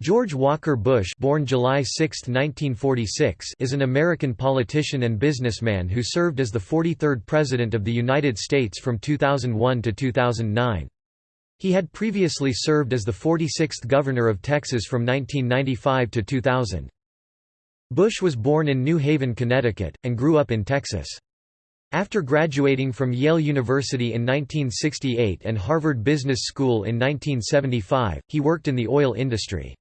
George Walker Bush born July 6, 1946, is an American politician and businessman who served as the 43rd President of the United States from 2001 to 2009. He had previously served as the 46th Governor of Texas from 1995 to 2000. Bush was born in New Haven, Connecticut, and grew up in Texas. After graduating from Yale University in 1968 and Harvard Business School in 1975, he worked in the oil industry.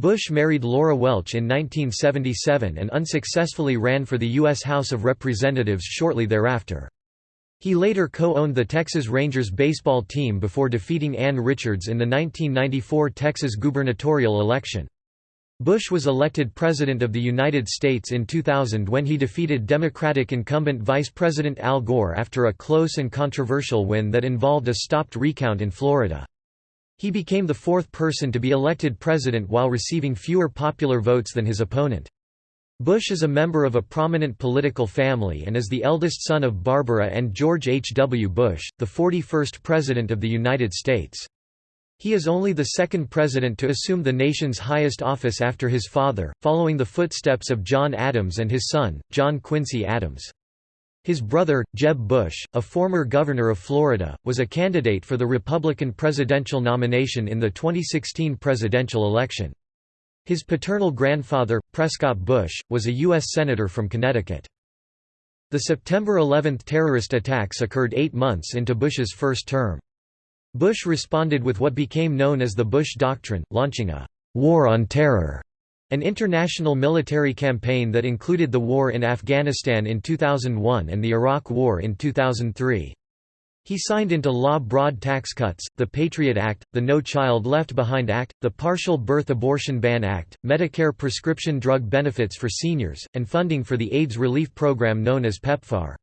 Bush married Laura Welch in 1977 and unsuccessfully ran for the U.S. House of Representatives shortly thereafter. He later co-owned the Texas Rangers baseball team before defeating Ann Richards in the 1994 Texas gubernatorial election. Bush was elected President of the United States in 2000 when he defeated Democratic incumbent Vice President Al Gore after a close and controversial win that involved a stopped recount in Florida. He became the fourth person to be elected president while receiving fewer popular votes than his opponent. Bush is a member of a prominent political family and is the eldest son of Barbara and George H. W. Bush, the 41st President of the United States. He is only the second president to assume the nation's highest office after his father, following the footsteps of John Adams and his son, John Quincy Adams. His brother, Jeb Bush, a former governor of Florida, was a candidate for the Republican presidential nomination in the 2016 presidential election. His paternal grandfather, Prescott Bush, was a U.S. Senator from Connecticut. The September 11 terrorist attacks occurred eight months into Bush's first term. Bush responded with what became known as the Bush Doctrine, launching a «war on terror» An international military campaign that included the war in Afghanistan in 2001 and the Iraq War in 2003. He signed into law broad tax cuts, the Patriot Act, the No Child Left Behind Act, the Partial Birth Abortion Ban Act, Medicare prescription drug benefits for seniors, and funding for the AIDS relief program known as PEPFAR.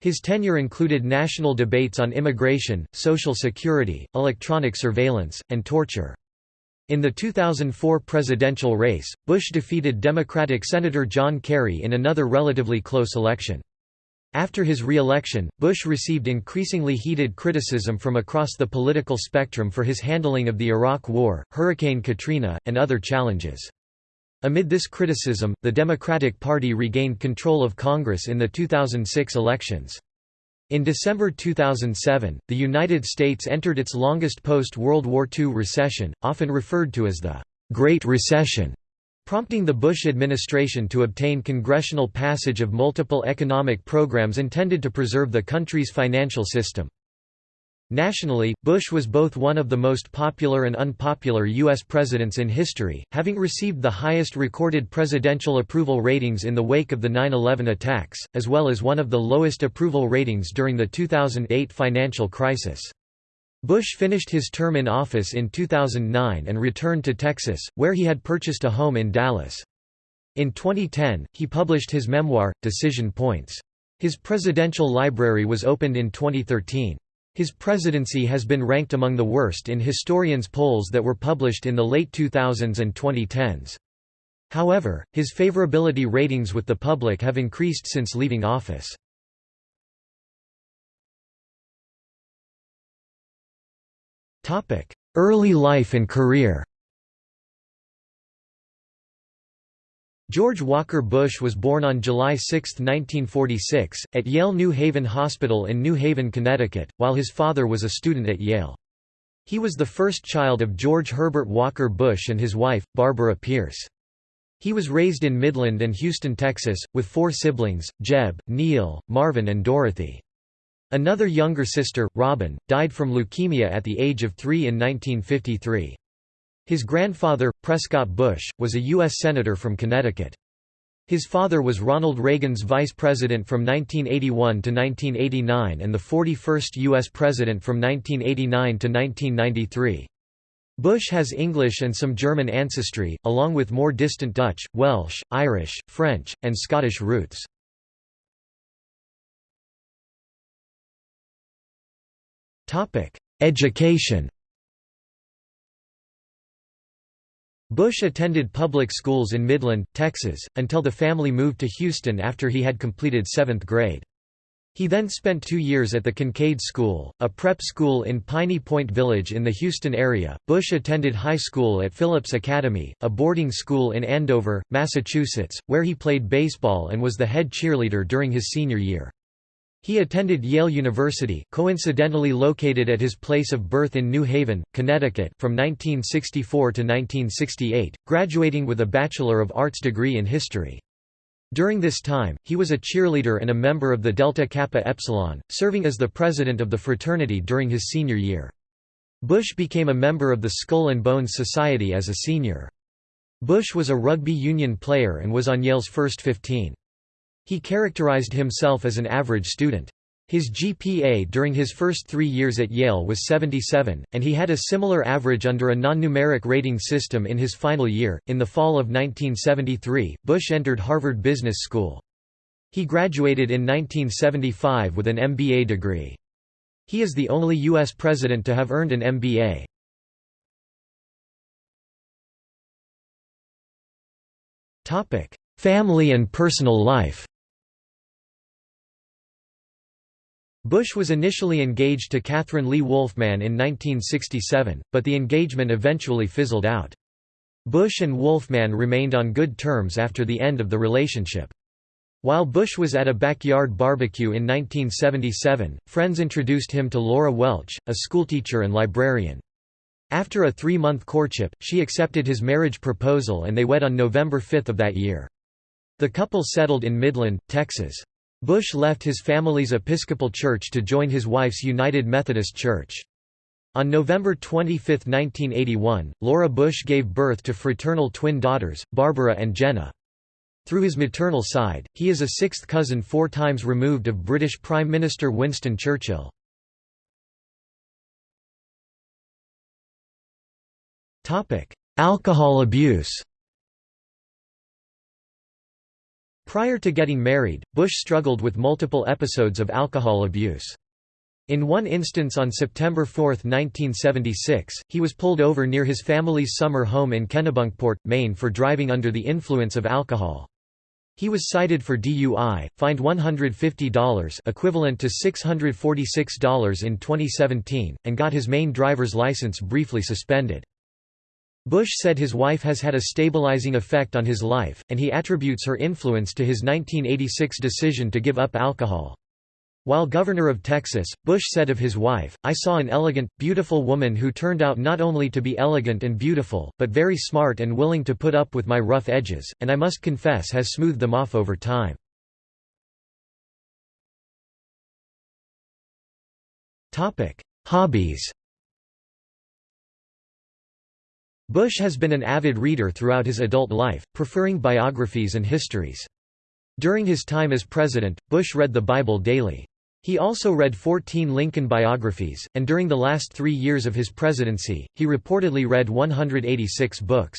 His tenure included national debates on immigration, social security, electronic surveillance, and torture. In the 2004 presidential race, Bush defeated Democratic Senator John Kerry in another relatively close election. After his re-election, Bush received increasingly heated criticism from across the political spectrum for his handling of the Iraq War, Hurricane Katrina, and other challenges. Amid this criticism, the Democratic Party regained control of Congress in the 2006 elections. In December 2007, the United States entered its longest post-World War II recession, often referred to as the Great Recession, prompting the Bush administration to obtain congressional passage of multiple economic programs intended to preserve the country's financial system. Nationally, Bush was both one of the most popular and unpopular U.S. presidents in history, having received the highest recorded presidential approval ratings in the wake of the 9-11 attacks, as well as one of the lowest approval ratings during the 2008 financial crisis. Bush finished his term in office in 2009 and returned to Texas, where he had purchased a home in Dallas. In 2010, he published his memoir, Decision Points. His presidential library was opened in 2013. His presidency has been ranked among the worst in historians' polls that were published in the late 2000s and 2010s. However, his favorability ratings with the public have increased since leaving office. Early life and career George Walker Bush was born on July 6, 1946, at Yale New Haven Hospital in New Haven, Connecticut, while his father was a student at Yale. He was the first child of George Herbert Walker Bush and his wife, Barbara Pierce. He was raised in Midland and Houston, Texas, with four siblings, Jeb, Neil, Marvin and Dorothy. Another younger sister, Robin, died from leukemia at the age of three in 1953. His grandfather, Prescott Bush, was a U.S. Senator from Connecticut. His father was Ronald Reagan's vice president from 1981 to 1989 and the 41st U.S. president from 1989 to 1993. Bush has English and some German ancestry, along with more distant Dutch, Welsh, Irish, French, and Scottish roots. Education Bush attended public schools in Midland, Texas, until the family moved to Houston after he had completed seventh grade. He then spent two years at the Kincaid School, a prep school in Piney Point Village in the Houston area. Bush attended high school at Phillips Academy, a boarding school in Andover, Massachusetts, where he played baseball and was the head cheerleader during his senior year. He attended Yale University coincidentally located at his place of birth in New Haven, Connecticut from 1964 to 1968, graduating with a Bachelor of Arts degree in history. During this time, he was a cheerleader and a member of the Delta Kappa Epsilon, serving as the president of the fraternity during his senior year. Bush became a member of the Skull and Bones Society as a senior. Bush was a rugby union player and was on Yale's first 15. He characterized himself as an average student. His GPA during his first three years at Yale was 77, and he had a similar average under a non-numeric rating system in his final year. In the fall of 1973, Bush entered Harvard Business School. He graduated in 1975 with an MBA degree. He is the only U.S. president to have earned an MBA. Family and personal life Bush was initially engaged to Cathryn Lee Wolfman in 1967, but the engagement eventually fizzled out. Bush and Wolfman remained on good terms after the end of the relationship. While Bush was at a backyard barbecue in 1977, friends introduced him to Laura Welch, a schoolteacher and librarian. After a three-month courtship, she accepted his marriage proposal and they wed on November 5 of that year. The couple settled in Midland, Texas. Bush left his family's Episcopal Church to join his wife's United Methodist Church. On November 25, 1981, Laura Bush gave birth to fraternal twin daughters, Barbara and Jenna. Through his maternal side, he is a sixth cousin four times removed of British Prime Minister Winston Churchill. Alcohol abuse Prior to getting married, Bush struggled with multiple episodes of alcohol abuse. In one instance on September 4, 1976, he was pulled over near his family's summer home in Kennebunkport, Maine for driving under the influence of alcohol. He was cited for DUI, fined $150 equivalent to $646 in 2017, and got his Maine driver's license briefly suspended. Bush said his wife has had a stabilizing effect on his life, and he attributes her influence to his 1986 decision to give up alcohol. While governor of Texas, Bush said of his wife, I saw an elegant, beautiful woman who turned out not only to be elegant and beautiful, but very smart and willing to put up with my rough edges, and I must confess has smoothed them off over time. Hobbies Bush has been an avid reader throughout his adult life, preferring biographies and histories. During his time as president, Bush read the Bible daily. He also read 14 Lincoln biographies, and during the last three years of his presidency, he reportedly read 186 books.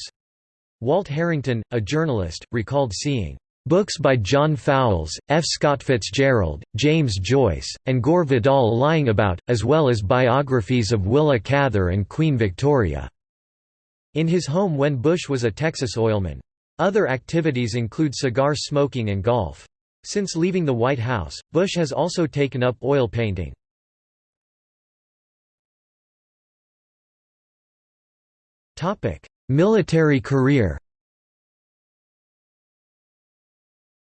Walt Harrington, a journalist, recalled seeing books by John Fowles, F. Scott Fitzgerald, James Joyce, and Gore Vidal lying about, as well as biographies of Willa Cather and Queen Victoria. In his home when Bush was a Texas oilman. Other activities include cigar smoking and golf. Since leaving the White House, Bush has also taken up oil painting. Military career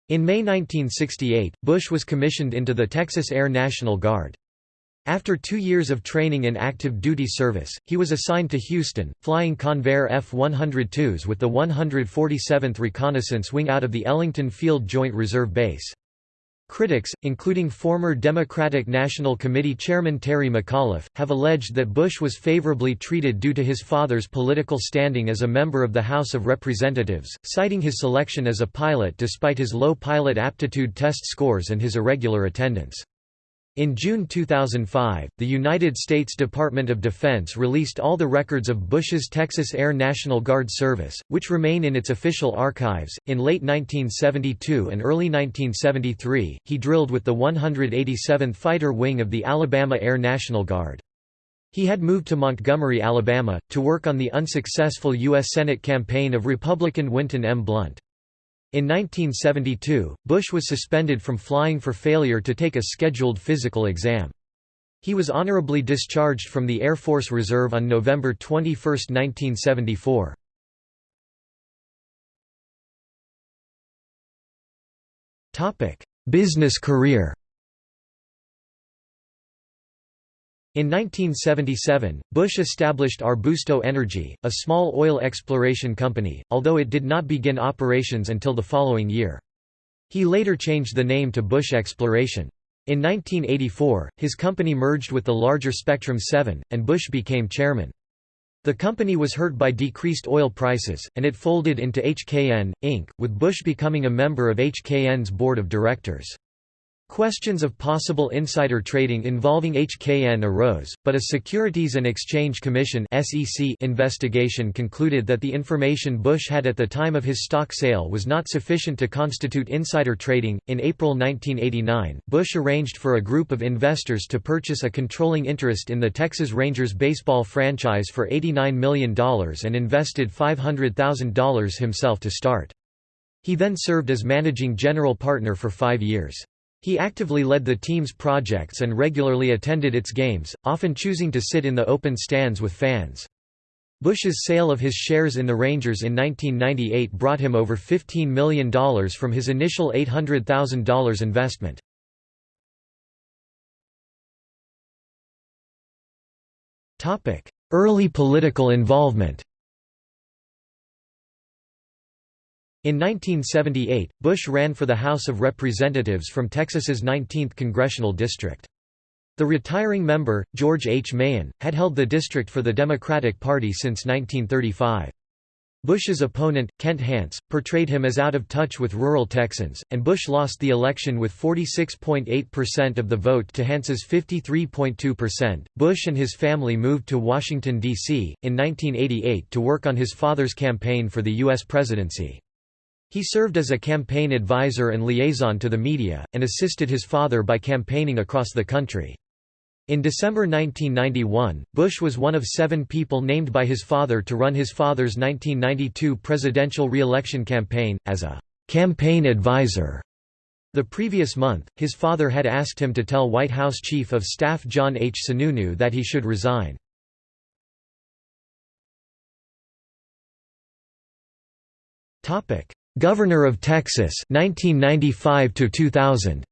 In May 1968, Bush was commissioned into the Texas Air National Guard. After two years of training in active duty service, he was assigned to Houston, flying Convair F-102s with the 147th Reconnaissance Wing out of the Ellington Field Joint Reserve Base. Critics, including former Democratic National Committee Chairman Terry McAuliffe, have alleged that Bush was favorably treated due to his father's political standing as a member of the House of Representatives, citing his selection as a pilot despite his low pilot aptitude test scores and his irregular attendance. In June 2005, the United States Department of Defense released all the records of Bush's Texas Air National Guard service, which remain in its official archives. In late 1972 and early 1973, he drilled with the 187th Fighter Wing of the Alabama Air National Guard. He had moved to Montgomery, Alabama, to work on the unsuccessful U.S. Senate campaign of Republican Winton M. Blount. In 1972, Bush was suspended from flying for failure to take a scheduled physical exam. He was honorably discharged from the Air Force Reserve on November 21, 1974. Business career In 1977, Bush established Arbusto Energy, a small oil exploration company, although it did not begin operations until the following year. He later changed the name to Bush Exploration. In 1984, his company merged with the larger Spectrum 7, and Bush became chairman. The company was hurt by decreased oil prices, and it folded into HKN, Inc., with Bush becoming a member of HKN's board of directors. Questions of possible insider trading involving HKN arose, but a Securities and Exchange Commission (SEC) investigation concluded that the information Bush had at the time of his stock sale was not sufficient to constitute insider trading. In April 1989, Bush arranged for a group of investors to purchase a controlling interest in the Texas Rangers baseball franchise for $89 million and invested $500,000 himself to start. He then served as managing general partner for five years. He actively led the team's projects and regularly attended its games, often choosing to sit in the open stands with fans. Bush's sale of his shares in the Rangers in 1998 brought him over $15 million from his initial $800,000 investment. Early political involvement In 1978, Bush ran for the House of Representatives from Texas's 19th congressional district. The retiring member, George H. Mahon, had held the district for the Democratic Party since 1935. Bush's opponent, Kent Hance, portrayed him as out of touch with rural Texans, and Bush lost the election with 46.8% of the vote to Hance's 53.2%. Bush and his family moved to Washington, D.C., in 1988 to work on his father's campaign for the U.S. presidency. He served as a campaign advisor and liaison to the media, and assisted his father by campaigning across the country. In December 1991, Bush was one of seven people named by his father to run his father's 1992 presidential re-election campaign, as a «campaign advisor». The previous month, his father had asked him to tell White House Chief of Staff John H. Sununu that he should resign. Governor of Texas 1995 to 2000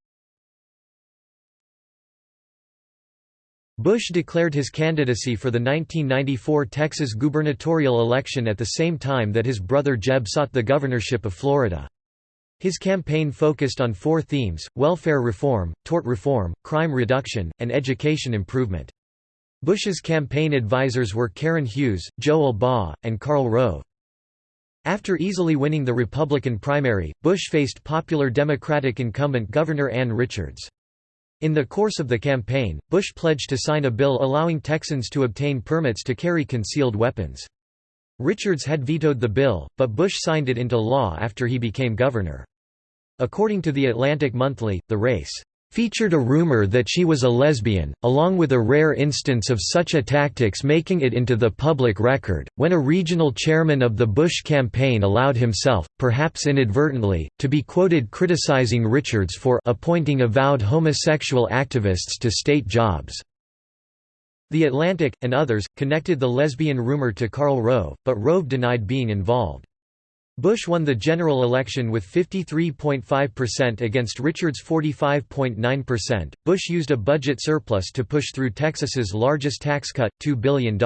Bush declared his candidacy for the 1994 Texas gubernatorial election at the same time that his brother Jeb sought the governorship of Florida. His campaign focused on four themes, welfare reform, tort reform, crime reduction, and education improvement. Bush's campaign advisors were Karen Hughes, Joe Allbaugh, and Karl Rove. After easily winning the Republican primary, Bush faced popular Democratic incumbent Governor Ann Richards. In the course of the campaign, Bush pledged to sign a bill allowing Texans to obtain permits to carry concealed weapons. Richards had vetoed the bill, but Bush signed it into law after he became governor. According to The Atlantic Monthly, the race featured a rumor that she was a lesbian, along with a rare instance of such a tactics making it into the public record, when a regional chairman of the Bush campaign allowed himself, perhaps inadvertently, to be quoted criticizing Richards for appointing avowed homosexual activists to state jobs. The Atlantic, and others, connected the lesbian rumor to Karl Rove, but Rove denied being involved. Bush won the general election with 53.5% against Richards' 45.9%. Bush used a budget surplus to push through Texas's largest tax cut, $2 billion.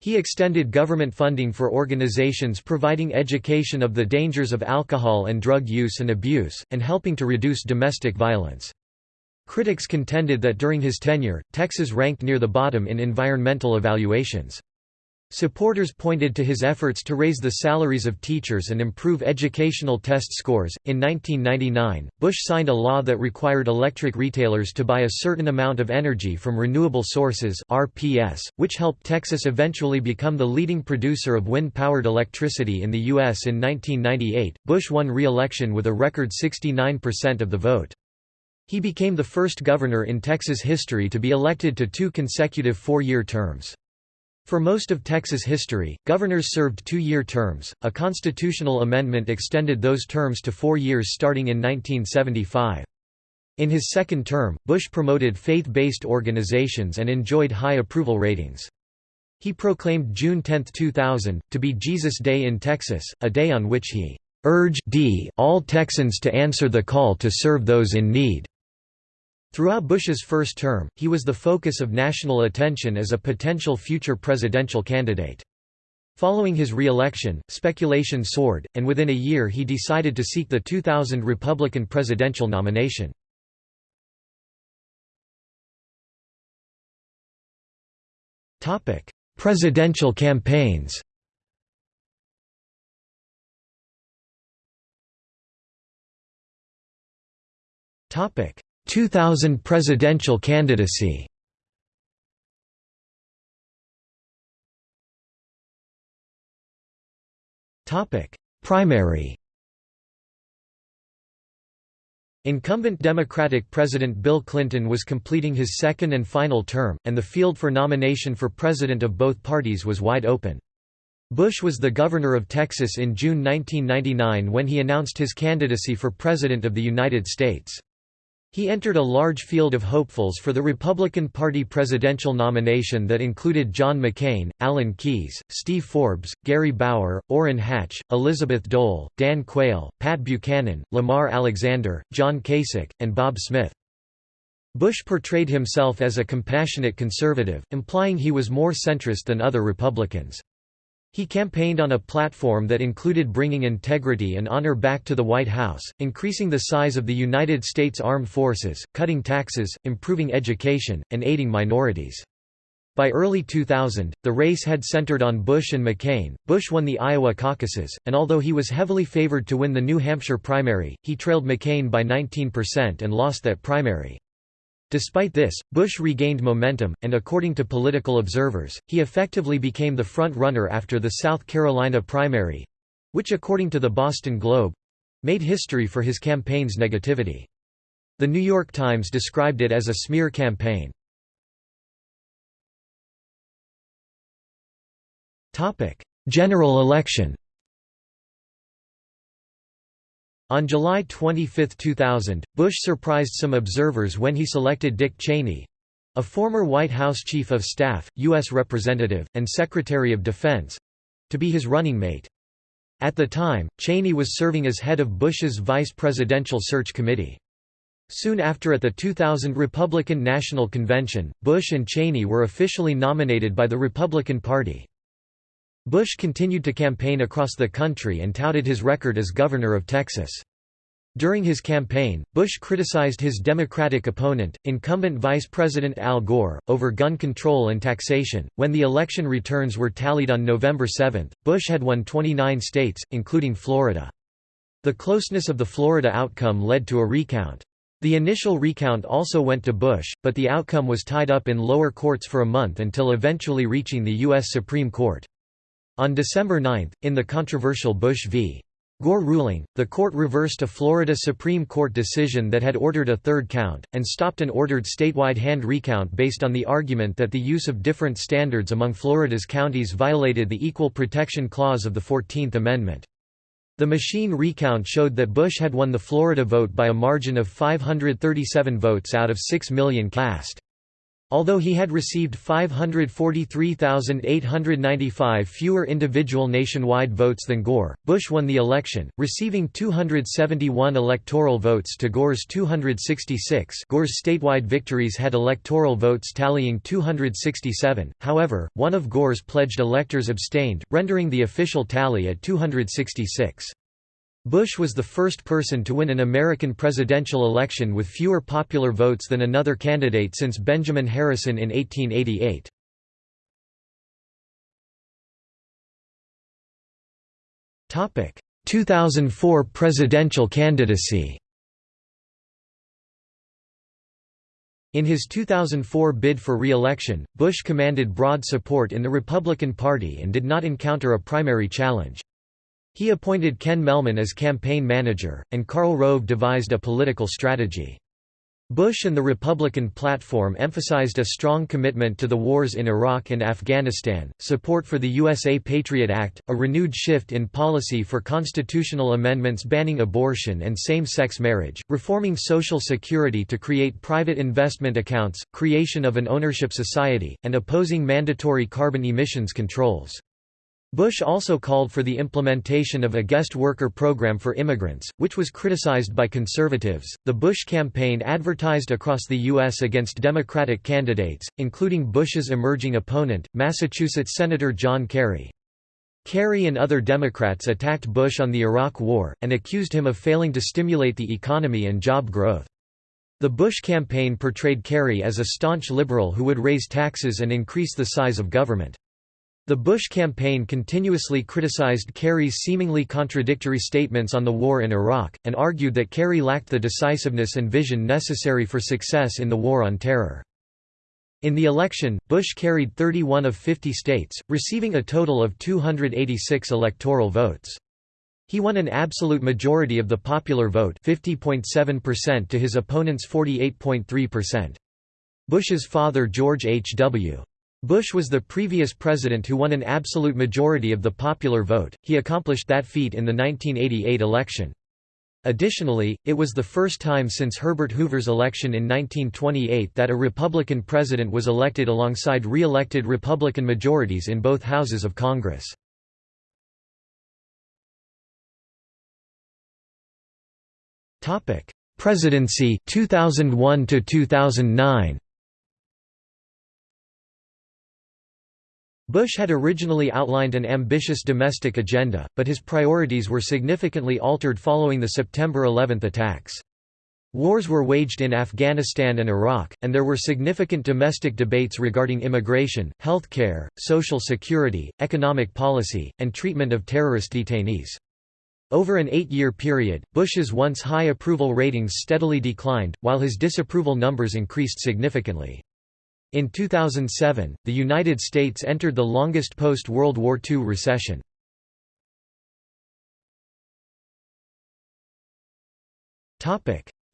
He extended government funding for organizations providing education of the dangers of alcohol and drug use and abuse, and helping to reduce domestic violence. Critics contended that during his tenure, Texas ranked near the bottom in environmental evaluations. Supporters pointed to his efforts to raise the salaries of teachers and improve educational test scores. In 1999, Bush signed a law that required electric retailers to buy a certain amount of energy from renewable sources (RPS), which helped Texas eventually become the leading producer of wind-powered electricity in the US in 1998. Bush won re-election with a record 69% of the vote. He became the first governor in Texas history to be elected to two consecutive four-year terms. For most of Texas history, governors served two-year terms. A constitutional amendment extended those terms to four years starting in 1975. In his second term, Bush promoted faith-based organizations and enjoyed high approval ratings. He proclaimed June 10, 2000, to be Jesus Day in Texas, a day on which he urged all Texans to answer the call to serve those in need. Throughout Bush's first term, he was the focus of national attention as a potential future presidential candidate. Following his re-election, speculation soared, and within a year he decided to seek the 2000 Republican presidential nomination. Presidential campaigns Topic: 2000 presidential candidacy. Topic: Primary. Incumbent Democratic President Bill Clinton was completing his second and final term, and the field for nomination for president of both parties was wide open. Bush was the governor of Texas in June 1999 when he announced his candidacy for President of the United States. He entered a large field of hopefuls for the Republican Party presidential nomination that included John McCain, Alan Keyes, Steve Forbes, Gary Bauer, Orrin Hatch, Elizabeth Dole, Dan Quayle, Pat Buchanan, Lamar Alexander, John Kasich, and Bob Smith. Bush portrayed himself as a compassionate conservative, implying he was more centrist than other Republicans. He campaigned on a platform that included bringing integrity and honor back to the White House, increasing the size of the United States Armed Forces, cutting taxes, improving education, and aiding minorities. By early 2000, the race had centered on Bush and McCain. Bush won the Iowa caucuses, and although he was heavily favored to win the New Hampshire primary, he trailed McCain by 19% and lost that primary. Despite this, Bush regained momentum, and according to political observers, he effectively became the front-runner after the South Carolina primary—which according to the Boston Globe—made history for his campaign's negativity. The New York Times described it as a smear campaign. General election On July 25, 2000, Bush surprised some observers when he selected Dick Cheney—a former White House Chief of Staff, U.S. Representative, and Secretary of Defense—to be his running mate. At the time, Cheney was serving as head of Bush's Vice Presidential Search Committee. Soon after at the 2000 Republican National Convention, Bush and Cheney were officially nominated by the Republican Party. Bush continued to campaign across the country and touted his record as governor of Texas. During his campaign, Bush criticized his Democratic opponent, incumbent Vice President Al Gore, over gun control and taxation. When the election returns were tallied on November 7, Bush had won 29 states, including Florida. The closeness of the Florida outcome led to a recount. The initial recount also went to Bush, but the outcome was tied up in lower courts for a month until eventually reaching the U.S. Supreme Court. On December 9, in the controversial Bush v. Gore ruling, the court reversed a Florida Supreme Court decision that had ordered a third count, and stopped an ordered statewide hand recount based on the argument that the use of different standards among Florida's counties violated the Equal Protection Clause of the Fourteenth Amendment. The machine recount showed that Bush had won the Florida vote by a margin of 537 votes out of 6 million cast. Although he had received 543,895 fewer individual nationwide votes than Gore, Bush won the election, receiving 271 electoral votes to Gore's 266 Gore's statewide victories had electoral votes tallying 267, however, one of Gore's pledged electors abstained, rendering the official tally at 266. Bush was the first person to win an American presidential election with fewer popular votes than another candidate since Benjamin Harrison in 1888. Topic: 2004 presidential candidacy. In his 2004 bid for re-election, Bush commanded broad support in the Republican Party and did not encounter a primary challenge. He appointed Ken Mehlman as campaign manager, and Karl Rove devised a political strategy. Bush and the Republican platform emphasized a strong commitment to the wars in Iraq and Afghanistan, support for the USA Patriot Act, a renewed shift in policy for constitutional amendments banning abortion and same-sex marriage, reforming Social Security to create private investment accounts, creation of an ownership society, and opposing mandatory carbon emissions controls. Bush also called for the implementation of a guest worker program for immigrants, which was criticized by conservatives. The Bush campaign advertised across the U.S. against Democratic candidates, including Bush's emerging opponent, Massachusetts Senator John Kerry. Kerry and other Democrats attacked Bush on the Iraq War, and accused him of failing to stimulate the economy and job growth. The Bush campaign portrayed Kerry as a staunch liberal who would raise taxes and increase the size of government. The Bush campaign continuously criticized Kerry's seemingly contradictory statements on the war in Iraq, and argued that Kerry lacked the decisiveness and vision necessary for success in the war on terror. In the election, Bush carried 31 of 50 states, receiving a total of 286 electoral votes. He won an absolute majority of the popular vote 50.7% to his opponent's 48.3%. Bush's father George H. W. Bush was the previous president who won an absolute majority of the popular vote, he accomplished that feat in the 1988 election. Additionally, it was the first time since Herbert Hoover's election in 1928 that a Republican president was elected alongside re-elected Republican majorities in both houses of Congress. Presidency 2001 to 2009 Bush had originally outlined an ambitious domestic agenda, but his priorities were significantly altered following the September 11 attacks. Wars were waged in Afghanistan and Iraq, and there were significant domestic debates regarding immigration, health care, social security, economic policy, and treatment of terrorist detainees. Over an eight-year period, Bush's once high approval ratings steadily declined, while his disapproval numbers increased significantly. In 2007, the United States entered the longest post-World War II recession.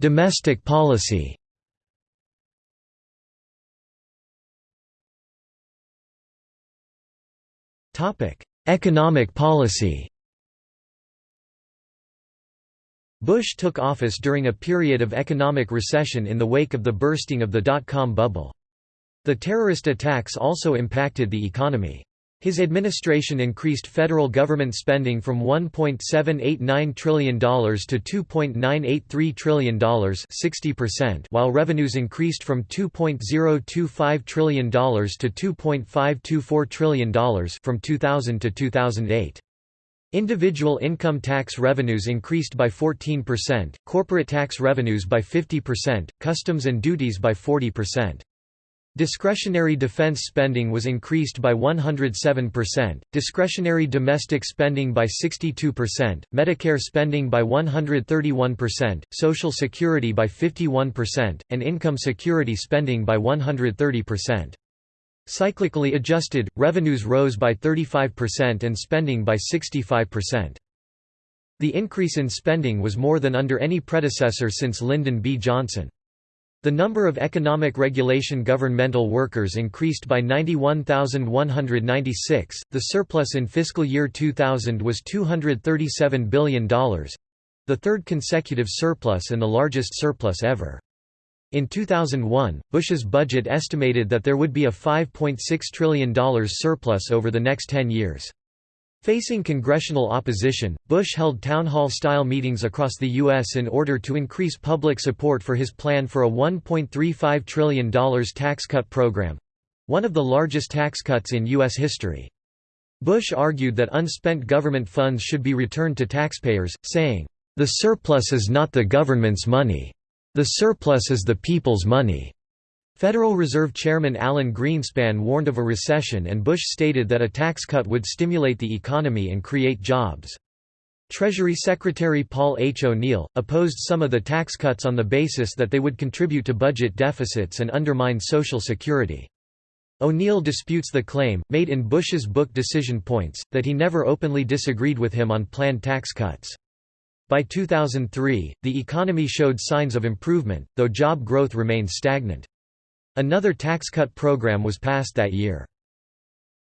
Domestic policy Economic policy Bush took office during a period of economic recession in the wake of the bursting of the dot-com bubble. The terrorist attacks also impacted the economy. His administration increased federal government spending from $1.789 trillion to $2.983 trillion 60%, while revenues increased from $2.025 trillion to $2.524 trillion from 2000 to 2008. Individual income tax revenues increased by 14%, corporate tax revenues by 50%, customs and duties by 40%. Discretionary defense spending was increased by 107%, discretionary domestic spending by 62%, Medicare spending by 131%, Social Security by 51%, and income security spending by 130%. Cyclically adjusted, revenues rose by 35% and spending by 65%. The increase in spending was more than under any predecessor since Lyndon B. Johnson. The number of economic regulation governmental workers increased by 91,196. The surplus in fiscal year 2000 was $237 billion the third consecutive surplus and the largest surplus ever. In 2001, Bush's budget estimated that there would be a $5.6 trillion surplus over the next 10 years. Facing congressional opposition, Bush held town hall-style meetings across the U.S. in order to increase public support for his plan for a $1.35 trillion tax cut program—one of the largest tax cuts in U.S. history. Bush argued that unspent government funds should be returned to taxpayers, saying, "...the surplus is not the government's money. The surplus is the people's money." Federal Reserve Chairman Alan Greenspan warned of a recession and Bush stated that a tax cut would stimulate the economy and create jobs. Treasury Secretary Paul H. O'Neill, opposed some of the tax cuts on the basis that they would contribute to budget deficits and undermine Social Security. O'Neill disputes the claim, made in Bush's book Decision Points, that he never openly disagreed with him on planned tax cuts. By 2003, the economy showed signs of improvement, though job growth remained stagnant. Another tax cut program was passed that year.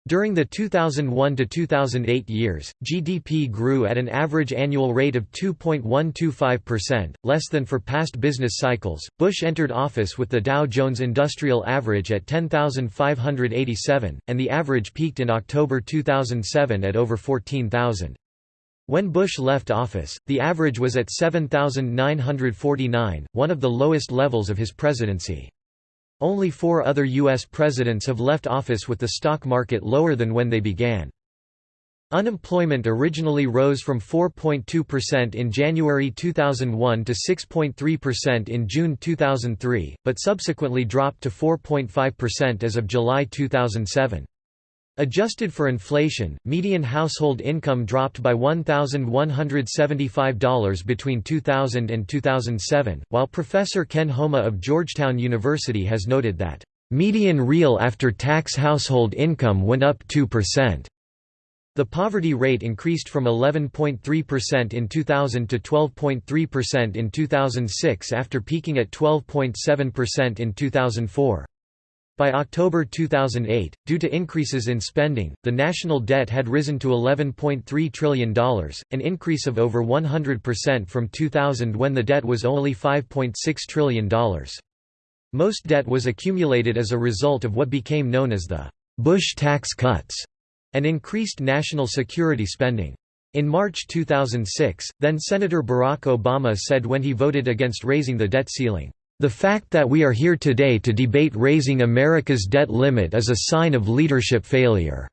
During the 2001–2008 years, GDP grew at an average annual rate of 2.125%, less than for past business cycles. Bush entered office with the Dow Jones Industrial Average at 10,587, and the average peaked in October 2007 at over 14,000. When Bush left office, the average was at 7,949, one of the lowest levels of his presidency. Only four other U.S. presidents have left office with the stock market lower than when they began. Unemployment originally rose from 4.2% in January 2001 to 6.3% in June 2003, but subsequently dropped to 4.5% as of July 2007. Adjusted for inflation, median household income dropped by $1,175 between 2000 and 2007, while Professor Ken Homa of Georgetown University has noted that, "...median real after-tax household income went up 2%." The poverty rate increased from 11.3% in 2000 to 12.3% in 2006 after peaking at 12.7% in 2004. By October 2008, due to increases in spending, the national debt had risen to $11.3 trillion, an increase of over 100% from 2000 when the debt was only $5.6 trillion. Most debt was accumulated as a result of what became known as the Bush tax cuts and increased national security spending. In March 2006, then-Senator Barack Obama said when he voted against raising the debt ceiling, the fact that we are here today to debate raising America's debt limit is a sign of leadership failure."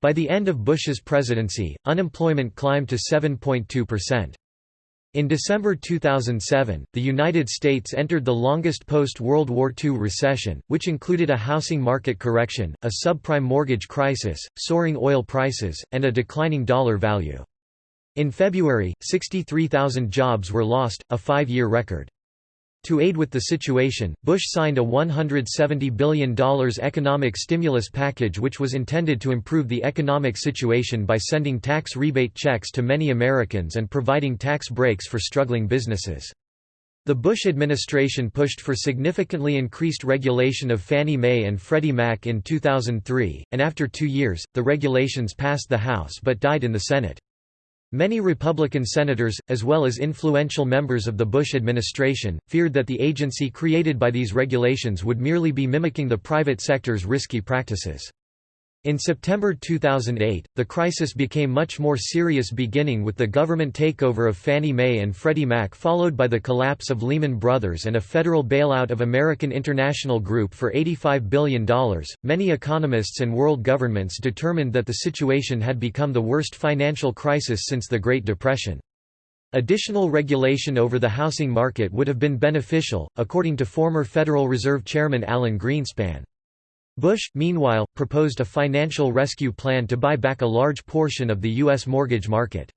By the end of Bush's presidency, unemployment climbed to 7.2%. In December 2007, the United States entered the longest post-World War II recession, which included a housing market correction, a subprime mortgage crisis, soaring oil prices, and a declining dollar value. In February, 63,000 jobs were lost, a five-year record. To aid with the situation, Bush signed a $170 billion economic stimulus package which was intended to improve the economic situation by sending tax rebate checks to many Americans and providing tax breaks for struggling businesses. The Bush administration pushed for significantly increased regulation of Fannie Mae and Freddie Mac in 2003, and after two years, the regulations passed the House but died in the Senate. Many Republican senators, as well as influential members of the Bush administration, feared that the agency created by these regulations would merely be mimicking the private sector's risky practices. In September 2008, the crisis became much more serious beginning with the government takeover of Fannie Mae and Freddie Mac followed by the collapse of Lehman Brothers and a federal bailout of American International Group for $85 billion. Many economists and world governments determined that the situation had become the worst financial crisis since the Great Depression. Additional regulation over the housing market would have been beneficial, according to former Federal Reserve Chairman Alan Greenspan. Bush, meanwhile, proposed a financial rescue plan to buy back a large portion of the U.S. mortgage market.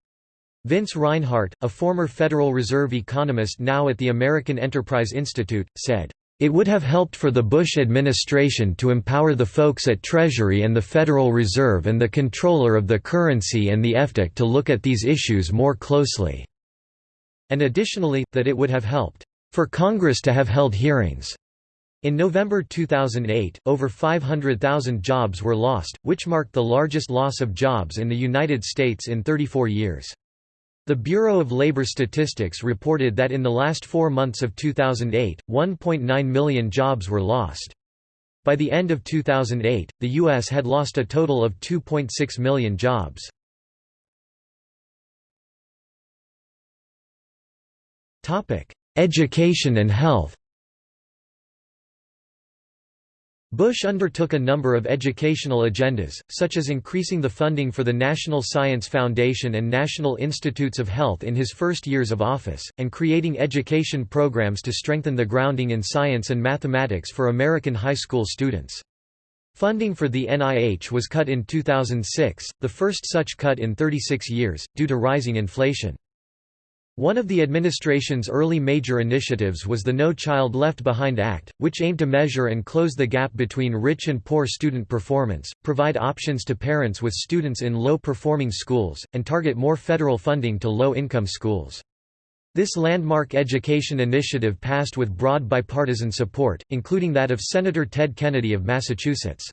Vince Reinhart, a former Federal Reserve economist now at the American Enterprise Institute, said, "...it would have helped for the Bush administration to empower the folks at Treasury and the Federal Reserve and the comptroller of the currency and the FDIC to look at these issues more closely." And additionally, that it would have helped, "...for Congress to have held hearings." In November 2008, over 500,000 jobs were lost, which marked the largest loss of jobs in the United States in 34 years. The Bureau of Labor Statistics reported that in the last four months of 2008, 1.9 million jobs were lost. By the end of 2008, the U.S. had lost a total of 2.6 million jobs. Education and health Bush undertook a number of educational agendas, such as increasing the funding for the National Science Foundation and National Institutes of Health in his first years of office, and creating education programs to strengthen the grounding in science and mathematics for American high school students. Funding for the NIH was cut in 2006, the first such cut in 36 years, due to rising inflation. One of the administration's early major initiatives was the No Child Left Behind Act, which aimed to measure and close the gap between rich and poor student performance, provide options to parents with students in low-performing schools, and target more federal funding to low-income schools. This landmark education initiative passed with broad bipartisan support, including that of Senator Ted Kennedy of Massachusetts.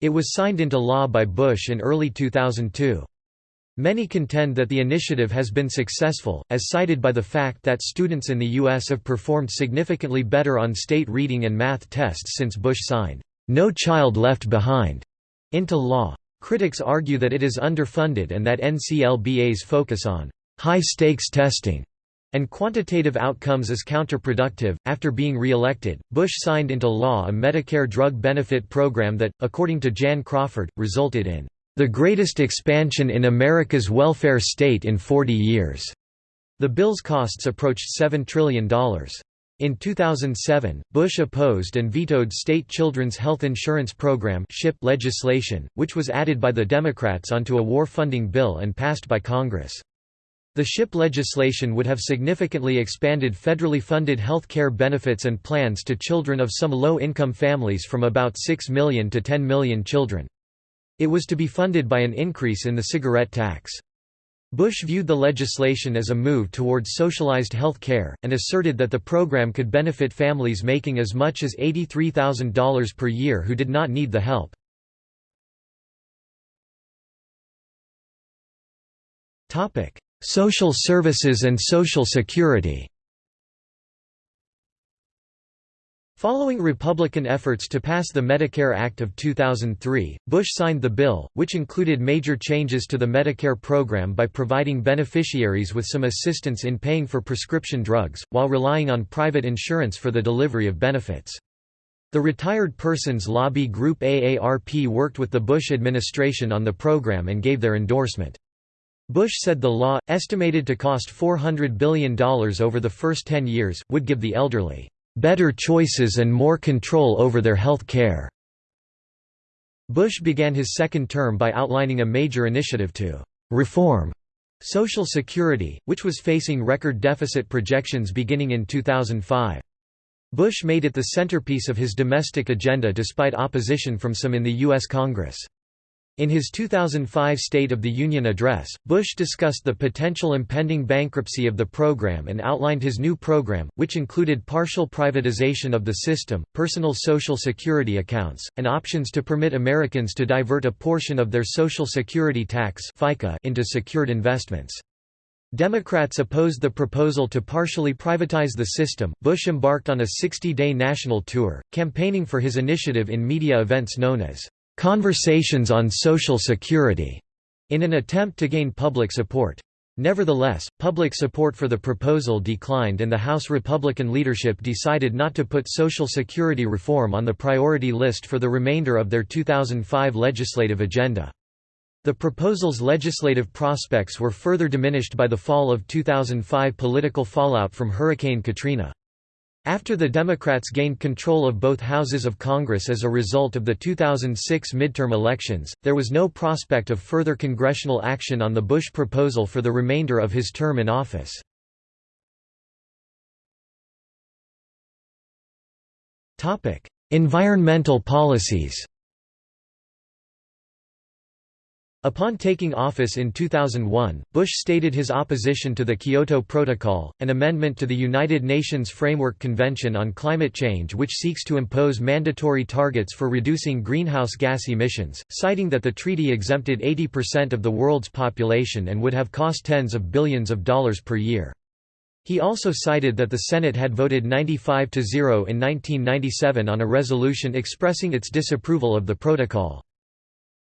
It was signed into law by Bush in early 2002. Many contend that the initiative has been successful, as cited by the fact that students in the U.S. have performed significantly better on state reading and math tests since Bush signed, "'No Child Left Behind' into law. Critics argue that it is underfunded and that NCLBA's focus on high-stakes testing and quantitative outcomes is counterproductive. After being re-elected, Bush signed into law a Medicare drug benefit program that, according to Jan Crawford, resulted in the greatest expansion in America's welfare state in 40 years. The bill's costs approached $7 trillion. In 2007, Bush opposed and vetoed state children's health insurance program legislation, which was added by the Democrats onto a war funding bill and passed by Congress. The SHIP legislation would have significantly expanded federally funded health care benefits and plans to children of some low-income families from about 6 million to 10 million children. It was to be funded by an increase in the cigarette tax. Bush viewed the legislation as a move towards socialized health care, and asserted that the program could benefit families making as much as $83,000 per year who did not need the help. Social services and Social Security Following Republican efforts to pass the Medicare Act of 2003, Bush signed the bill, which included major changes to the Medicare program by providing beneficiaries with some assistance in paying for prescription drugs, while relying on private insurance for the delivery of benefits. The Retired Persons Lobby Group AARP worked with the Bush administration on the program and gave their endorsement. Bush said the law, estimated to cost $400 billion over the first 10 years, would give the elderly better choices and more control over their health care." Bush began his second term by outlining a major initiative to «reform» Social Security, which was facing record deficit projections beginning in 2005. Bush made it the centerpiece of his domestic agenda despite opposition from some in the U.S. Congress. In his 2005 State of the Union address, Bush discussed the potential impending bankruptcy of the program and outlined his new program, which included partial privatization of the system, personal Social Security accounts, and options to permit Americans to divert a portion of their Social Security tax FICA into secured investments. Democrats opposed the proposal to partially privatize the system. Bush embarked on a 60 day national tour, campaigning for his initiative in media events known as Conversations on Social Security, in an attempt to gain public support. Nevertheless, public support for the proposal declined and the House Republican leadership decided not to put Social Security reform on the priority list for the remainder of their 2005 legislative agenda. The proposal's legislative prospects were further diminished by the fall of 2005 political fallout from Hurricane Katrina. After the Democrats gained control of both houses of Congress as a result of the 2006 midterm elections, there was no prospect of further congressional action on the Bush proposal for the remainder of his term in office. Environmental policies Upon taking office in 2001, Bush stated his opposition to the Kyoto Protocol, an amendment to the United Nations Framework Convention on Climate Change which seeks to impose mandatory targets for reducing greenhouse gas emissions, citing that the treaty exempted 80% of the world's population and would have cost tens of billions of dollars per year. He also cited that the Senate had voted 95 to 0 in 1997 on a resolution expressing its disapproval of the protocol.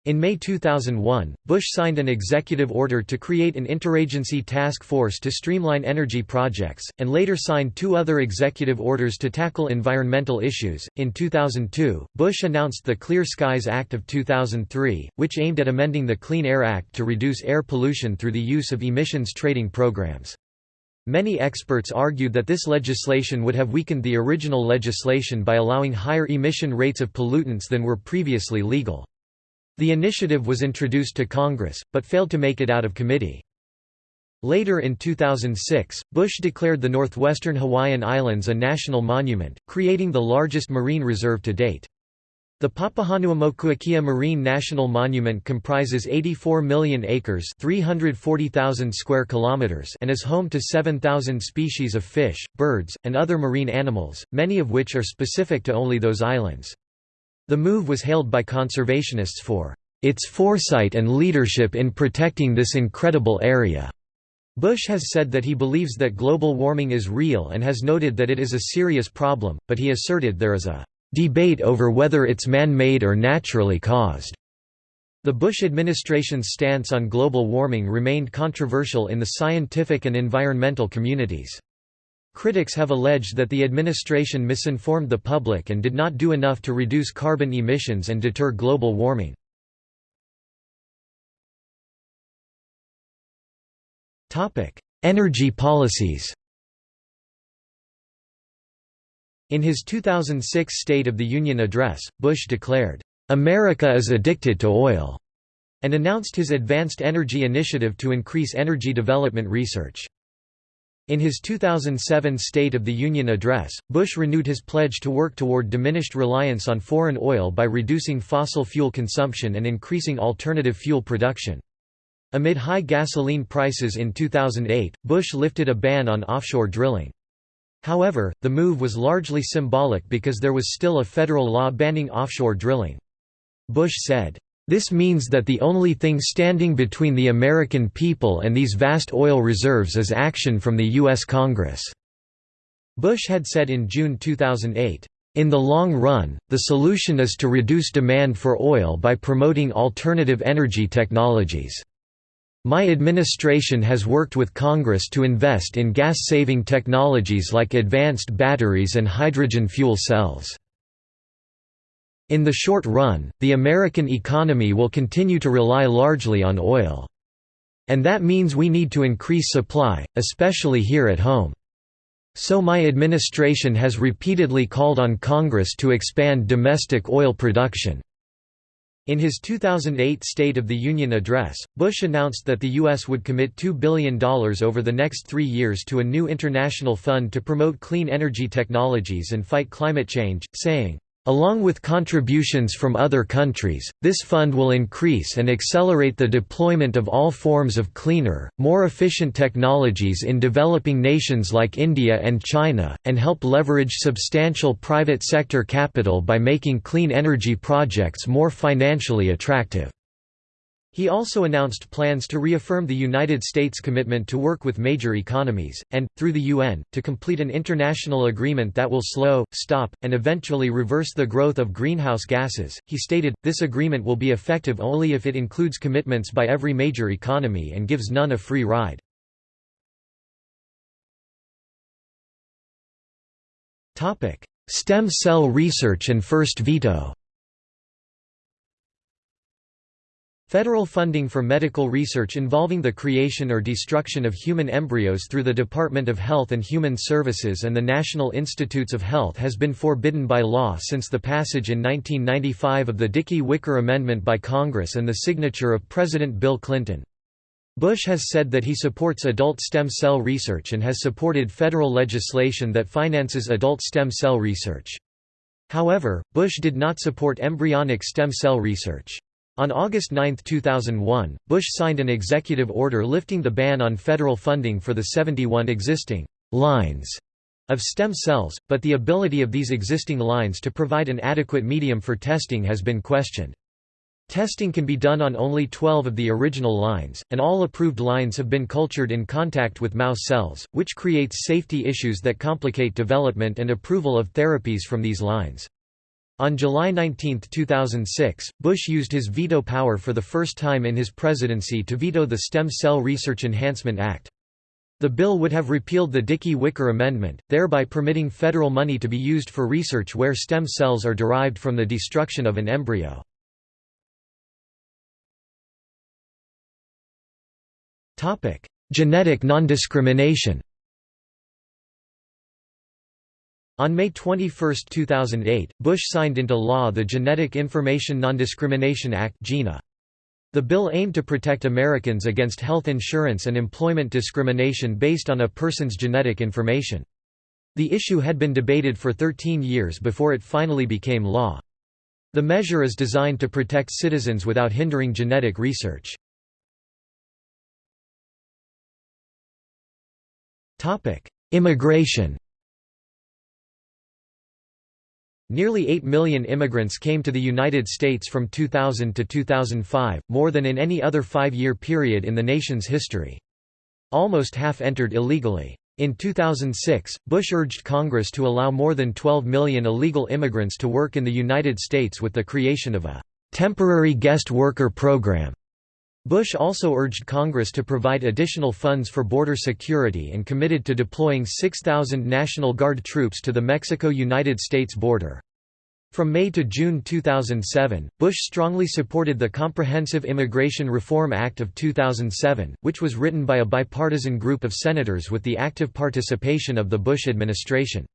In May 2001, Bush signed an executive order to create an interagency task force to streamline energy projects, and later signed two other executive orders to tackle environmental issues. In 2002, Bush announced the Clear Skies Act of 2003, which aimed at amending the Clean Air Act to reduce air pollution through the use of emissions trading programs. Many experts argued that this legislation would have weakened the original legislation by allowing higher emission rates of pollutants than were previously legal. The initiative was introduced to Congress, but failed to make it out of committee. Later in 2006, Bush declared the northwestern Hawaiian Islands a national monument, creating the largest marine reserve to date. The Papahanaumokuakea Marine National Monument comprises 84 million acres 340,000 square kilometers and is home to 7,000 species of fish, birds, and other marine animals, many of which are specific to only those islands. The move was hailed by conservationists for its foresight and leadership in protecting this incredible area. Bush has said that he believes that global warming is real and has noted that it is a serious problem, but he asserted there is a debate over whether it's man-made or naturally caused. The Bush administration's stance on global warming remained controversial in the scientific and environmental communities. Critics have alleged that the administration misinformed the public and did not do enough to reduce carbon emissions and deter global warming. Energy policies In his 2006 State of the Union address, Bush declared, "...America is addicted to oil," and announced his Advanced Energy Initiative to increase energy development research. In his 2007 State of the Union address, Bush renewed his pledge to work toward diminished reliance on foreign oil by reducing fossil fuel consumption and increasing alternative fuel production. Amid high gasoline prices in 2008, Bush lifted a ban on offshore drilling. However, the move was largely symbolic because there was still a federal law banning offshore drilling. Bush said, "...this means that the only thing standing between the American people and these vast oil reserves is action from the U.S. Congress." Bush had said in June 2008, in the long run, the solution is to reduce demand for oil by promoting alternative energy technologies. My administration has worked with Congress to invest in gas-saving technologies like advanced batteries and hydrogen fuel cells. In the short run, the American economy will continue to rely largely on oil. And that means we need to increase supply, especially here at home. So my administration has repeatedly called on Congress to expand domestic oil production. In his 2008 State of the Union address, Bush announced that the U.S. would commit $2 billion over the next three years to a new international fund to promote clean energy technologies and fight climate change, saying, Along with contributions from other countries, this fund will increase and accelerate the deployment of all forms of cleaner, more efficient technologies in developing nations like India and China, and help leverage substantial private sector capital by making clean energy projects more financially attractive. He also announced plans to reaffirm the United States' commitment to work with major economies, and, through the UN, to complete an international agreement that will slow, stop, and eventually reverse the growth of greenhouse gases. He stated, this agreement will be effective only if it includes commitments by every major economy and gives none a free ride. Stem cell research and first veto Federal funding for medical research involving the creation or destruction of human embryos through the Department of Health and Human Services and the National Institutes of Health has been forbidden by law since the passage in 1995 of the Dickey-Wicker Amendment by Congress and the signature of President Bill Clinton. Bush has said that he supports adult stem cell research and has supported federal legislation that finances adult stem cell research. However, Bush did not support embryonic stem cell research. On August 9, 2001, Bush signed an executive order lifting the ban on federal funding for the 71 existing lines of stem cells, but the ability of these existing lines to provide an adequate medium for testing has been questioned. Testing can be done on only 12 of the original lines, and all approved lines have been cultured in contact with mouse cells, which creates safety issues that complicate development and approval of therapies from these lines. On July 19, 2006, Bush used his veto power for the first time in his presidency to veto the Stem Cell Research Enhancement Act. The bill would have repealed the Dickey-Wicker Amendment, thereby permitting federal money to be used for research where stem cells are derived from the destruction of an embryo. Genetic nondiscrimination On May 21, 2008, Bush signed into law the Genetic Information Nondiscrimination Act (GINA). The bill aimed to protect Americans against health insurance and employment discrimination based on a person's genetic information. The issue had been debated for 13 years before it finally became law. The measure is designed to protect citizens without hindering genetic research. Immigration Nearly 8 million immigrants came to the United States from 2000 to 2005, more than in any other five-year period in the nation's history. Almost half entered illegally. In 2006, Bush urged Congress to allow more than 12 million illegal immigrants to work in the United States with the creation of a «temporary guest worker program». Bush also urged Congress to provide additional funds for border security and committed to deploying 6,000 National Guard troops to the Mexico–United States border. From May to June 2007, Bush strongly supported the Comprehensive Immigration Reform Act of 2007, which was written by a bipartisan group of senators with the active participation of the Bush administration.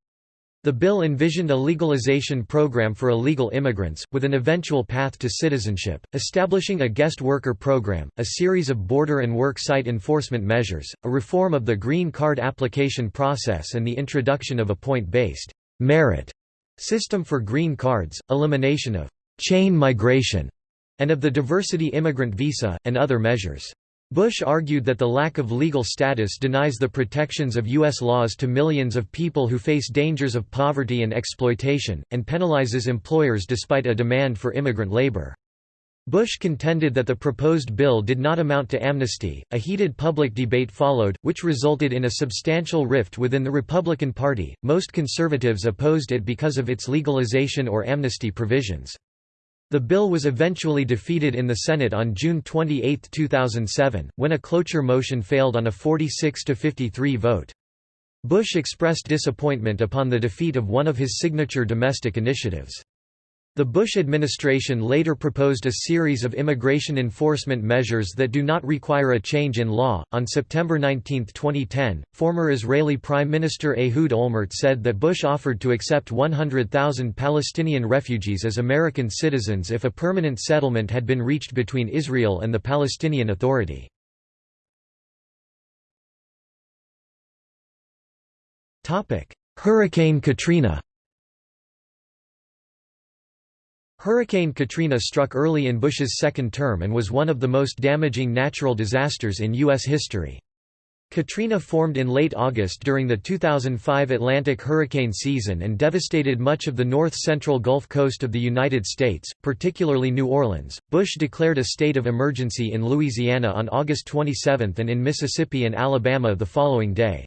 The bill envisioned a legalization program for illegal immigrants, with an eventual path to citizenship, establishing a guest worker program, a series of border and work site enforcement measures, a reform of the green card application process and the introduction of a point-based merit system for green cards, elimination of chain migration, and of the diversity immigrant visa, and other measures. Bush argued that the lack of legal status denies the protections of U.S. laws to millions of people who face dangers of poverty and exploitation, and penalizes employers despite a demand for immigrant labor. Bush contended that the proposed bill did not amount to amnesty. A heated public debate followed, which resulted in a substantial rift within the Republican Party. Most conservatives opposed it because of its legalization or amnesty provisions. The bill was eventually defeated in the Senate on June 28, 2007, when a cloture motion failed on a 46–53 vote. Bush expressed disappointment upon the defeat of one of his signature domestic initiatives. The Bush administration later proposed a series of immigration enforcement measures that do not require a change in law. On September 19, 2010, former Israeli Prime Minister Ehud Olmert said that Bush offered to accept 100,000 Palestinian refugees as American citizens if a permanent settlement had been reached between Israel and the Palestinian Authority. Hurricane Katrina Hurricane Katrina struck early in Bush's second term and was one of the most damaging natural disasters in U.S. history. Katrina formed in late August during the 2005 Atlantic hurricane season and devastated much of the north-central Gulf Coast of the United States, particularly New Orleans. Bush declared a state of emergency in Louisiana on August 27 and in Mississippi and Alabama the following day.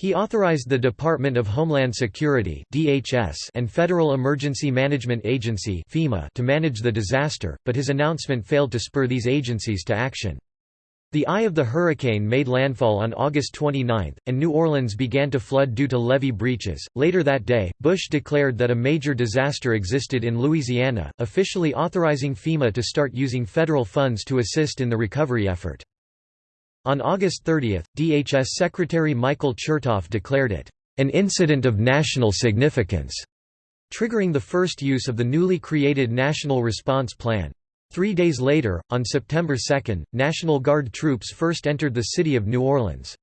He authorized the Department of Homeland Security (DHS) and Federal Emergency Management Agency (FEMA) to manage the disaster, but his announcement failed to spur these agencies to action. The eye of the hurricane made landfall on August 29, and New Orleans began to flood due to levee breaches. Later that day, Bush declared that a major disaster existed in Louisiana, officially authorizing FEMA to start using federal funds to assist in the recovery effort. On August 30, DHS Secretary Michael Chertoff declared it, "...an incident of national significance", triggering the first use of the newly created National Response Plan. Three days later, on September 2, National Guard troops first entered the city of New Orleans.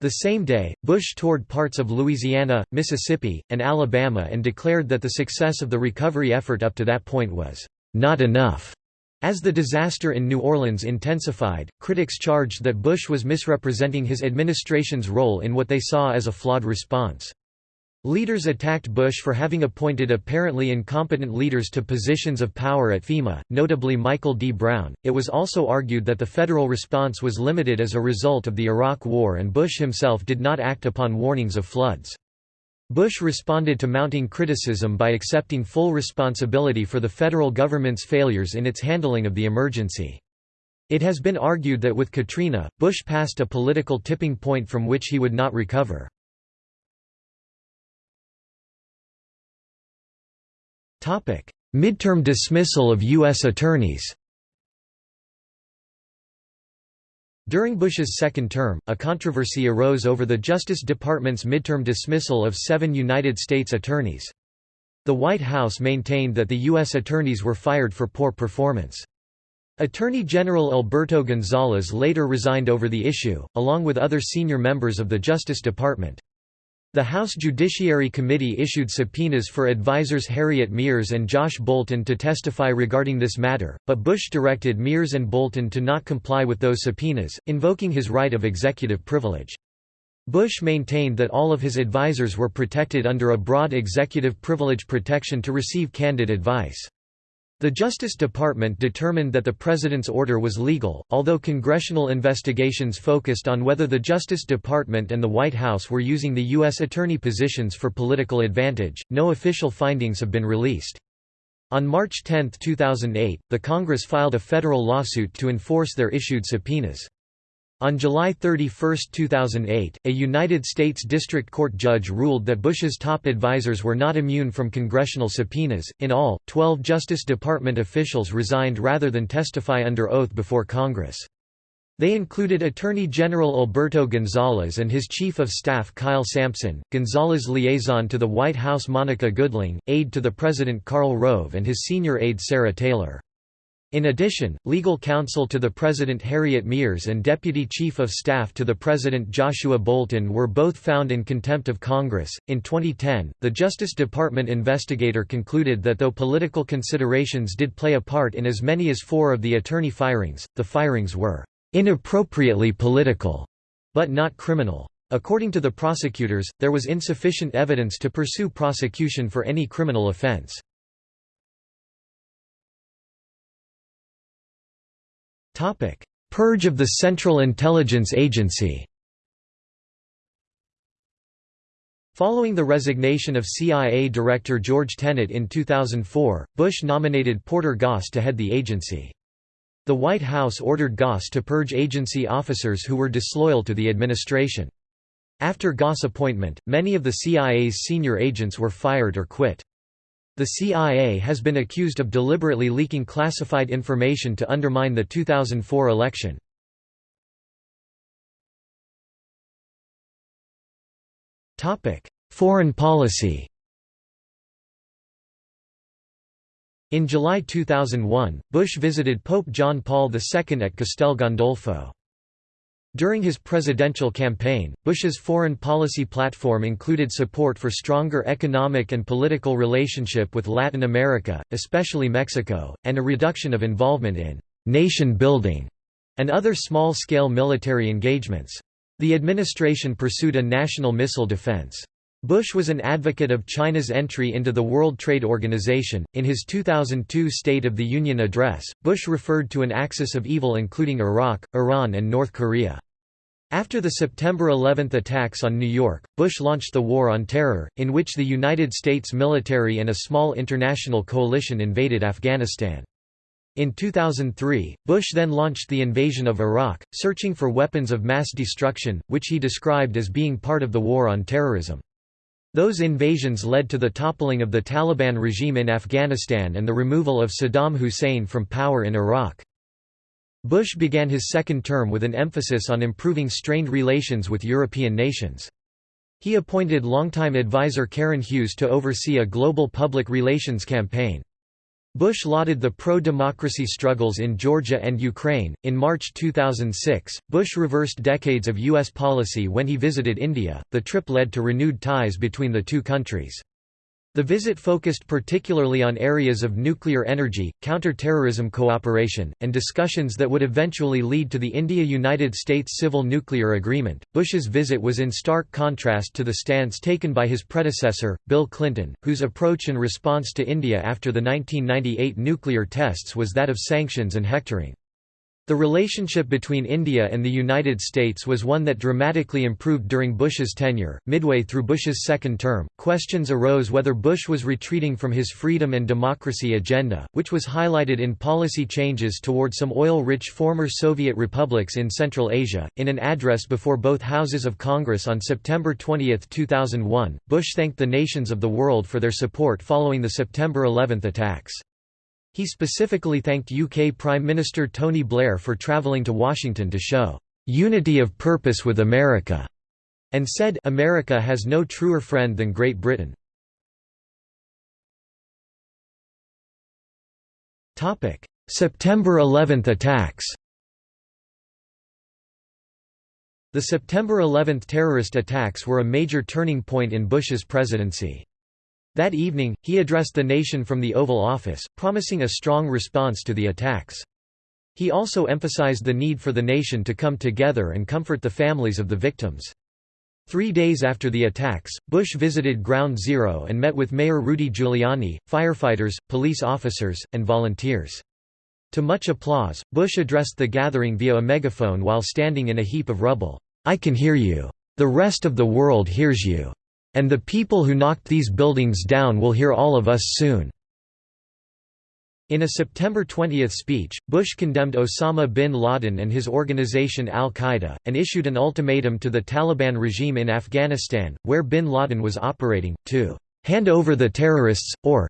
The same day, Bush toured parts of Louisiana, Mississippi, and Alabama and declared that the success of the recovery effort up to that point was, "...not enough." As the disaster in New Orleans intensified, critics charged that Bush was misrepresenting his administration's role in what they saw as a flawed response. Leaders attacked Bush for having appointed apparently incompetent leaders to positions of power at FEMA, notably Michael D. Brown. It was also argued that the federal response was limited as a result of the Iraq War and Bush himself did not act upon warnings of floods. Bush responded to mounting criticism by accepting full responsibility for the federal government's failures in its handling of the emergency. It has been argued that with Katrina, Bush passed a political tipping point from which he would not recover. Midterm dismissal of U.S. attorneys During Bush's second term, a controversy arose over the Justice Department's midterm dismissal of seven United States attorneys. The White House maintained that the U.S. attorneys were fired for poor performance. Attorney General Alberto Gonzales later resigned over the issue, along with other senior members of the Justice Department. The House Judiciary Committee issued subpoenas for advisors Harriet Miers and Josh Bolten to testify regarding this matter, but Bush directed Miers and Bolten to not comply with those subpoenas, invoking his right of executive privilege. Bush maintained that all of his advisors were protected under a broad executive privilege protection to receive candid advice. The Justice Department determined that the President's order was legal, although congressional investigations focused on whether the Justice Department and the White House were using the U.S. attorney positions for political advantage, no official findings have been released. On March 10, 2008, the Congress filed a federal lawsuit to enforce their issued subpoenas. On July 31, 2008, a United States District Court judge ruled that Bush's top advisers were not immune from congressional subpoenas. In all, 12 Justice Department officials resigned rather than testify under oath before Congress. They included Attorney General Alberto Gonzales and his Chief of Staff Kyle Sampson, Gonzales' liaison to the White House Monica Goodling, aide to the President Karl Rove and his senior aide Sarah Taylor. In addition, legal counsel to the President Harriet Miers and Deputy Chief of Staff to the President Joshua Bolten were both found in contempt of Congress. In 2010, the Justice Department investigator concluded that though political considerations did play a part in as many as four of the attorney firings, the firings were inappropriately political, but not criminal. According to the prosecutors, there was insufficient evidence to pursue prosecution for any criminal offense. Purge of the Central Intelligence Agency Following the resignation of CIA Director George Tenet in 2004, Bush nominated Porter Goss to head the agency. The White House ordered Goss to purge agency officers who were disloyal to the administration. After Goss' appointment, many of the CIA's senior agents were fired or quit. The CIA has been accused of deliberately leaking classified information to undermine the 2004 election. Foreign policy In July 2001, Bush visited Pope John Paul II at Castel Gandolfo. During his presidential campaign, Bush's foreign policy platform included support for stronger economic and political relationship with Latin America, especially Mexico, and a reduction of involvement in «nation building» and other small-scale military engagements. The administration pursued a national missile defense. Bush was an advocate of China's entry into the World Trade Organization. In his 2002 State of the Union address, Bush referred to an axis of evil including Iraq, Iran, and North Korea. After the September 11 attacks on New York, Bush launched the War on Terror, in which the United States military and a small international coalition invaded Afghanistan. In 2003, Bush then launched the invasion of Iraq, searching for weapons of mass destruction, which he described as being part of the War on Terrorism. Those invasions led to the toppling of the Taliban regime in Afghanistan and the removal of Saddam Hussein from power in Iraq. Bush began his second term with an emphasis on improving strained relations with European nations. He appointed longtime advisor Karen Hughes to oversee a global public relations campaign. Bush lauded the pro democracy struggles in Georgia and Ukraine. In March 2006, Bush reversed decades of U.S. policy when he visited India. The trip led to renewed ties between the two countries. The visit focused particularly on areas of nuclear energy, counter-terrorism cooperation, and discussions that would eventually lead to the India-United States Civil Nuclear Agreement. Bush's visit was in stark contrast to the stance taken by his predecessor, Bill Clinton, whose approach and response to India after the 1998 nuclear tests was that of sanctions and hectoring. The relationship between India and the United States was one that dramatically improved during Bush's tenure. Midway through Bush's second term, questions arose whether Bush was retreating from his freedom and democracy agenda, which was highlighted in policy changes toward some oil rich former Soviet republics in Central Asia. In an address before both houses of Congress on September 20, 2001, Bush thanked the nations of the world for their support following the September 11 attacks. He specifically thanked UK Prime Minister Tony Blair for travelling to Washington to show "...unity of purpose with America", and said America has no truer friend than Great Britain. September 11 attacks The September 11 terrorist attacks were a major turning point in Bush's presidency. That evening, he addressed the nation from the Oval Office, promising a strong response to the attacks. He also emphasized the need for the nation to come together and comfort the families of the victims. Three days after the attacks, Bush visited Ground Zero and met with Mayor Rudy Giuliani, firefighters, police officers, and volunteers. To much applause, Bush addressed the gathering via a megaphone while standing in a heap of rubble. I can hear you. The rest of the world hears you. And the people who knocked these buildings down will hear all of us soon." In a September 20 speech, Bush condemned Osama bin Laden and his organization al-Qaeda, and issued an ultimatum to the Taliban regime in Afghanistan, where bin Laden was operating, to "...hand over the terrorists, or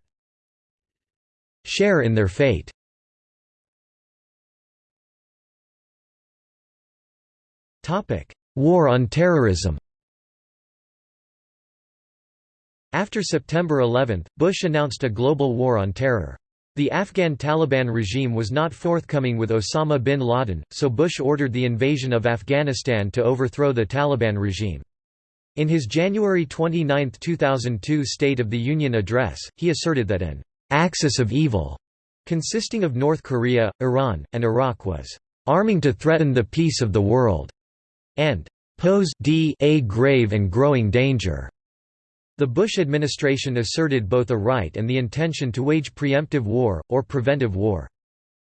share in their fate." War on terrorism After September 11, Bush announced a global war on terror. The Afghan Taliban regime was not forthcoming with Osama bin Laden, so Bush ordered the invasion of Afghanistan to overthrow the Taliban regime. In his January 29, 2002 State of the Union address, he asserted that an «axis of evil» consisting of North Korea, Iran, and Iraq was «arming to threaten the peace of the world» and pose a grave and growing danger. The Bush administration asserted both a right and the intention to wage preemptive war, or preventive war.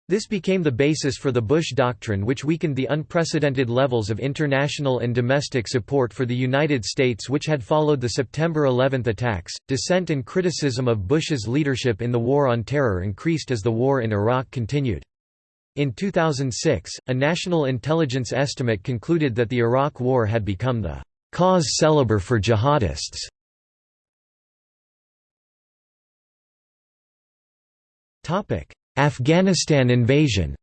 This became the basis for the Bush Doctrine which weakened the unprecedented levels of international and domestic support for the United States which had followed the September 11 attacks. Dissent and criticism of Bush's leadership in the War on Terror increased as the war in Iraq continued. In 2006, a national intelligence estimate concluded that the Iraq War had become the cause célèbre for jihadists. Afghanistan invasion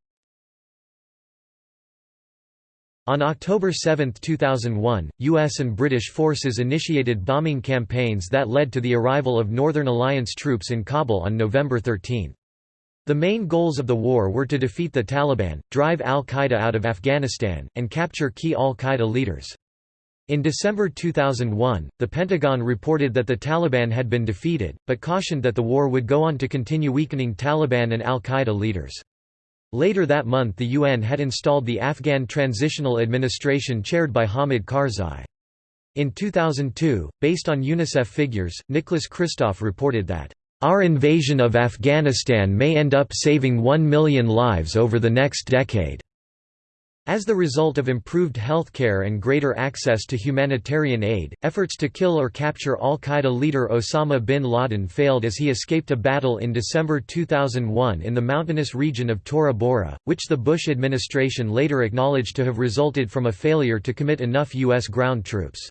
On October 7, 2001, U.S. and British forces initiated bombing campaigns that led to the arrival of Northern Alliance troops in Kabul on November 13. The main goals of the war were to defeat the Taliban, drive al-Qaeda out of Afghanistan, and capture key al-Qaeda leaders. In December 2001, the Pentagon reported that the Taliban had been defeated, but cautioned that the war would go on to continue weakening Taliban and al-Qaeda leaders. Later that month the UN had installed the Afghan Transitional Administration chaired by Hamid Karzai. In 2002, based on UNICEF figures, Nicholas Kristof reported that our invasion of Afghanistan may end up saving 1 million lives over the next decade. As the result of improved healthcare and greater access to humanitarian aid, efforts to kill or capture al-Qaeda leader Osama bin Laden failed as he escaped a battle in December 2001 in the mountainous region of Tora Bora, which the Bush administration later acknowledged to have resulted from a failure to commit enough U.S. ground troops.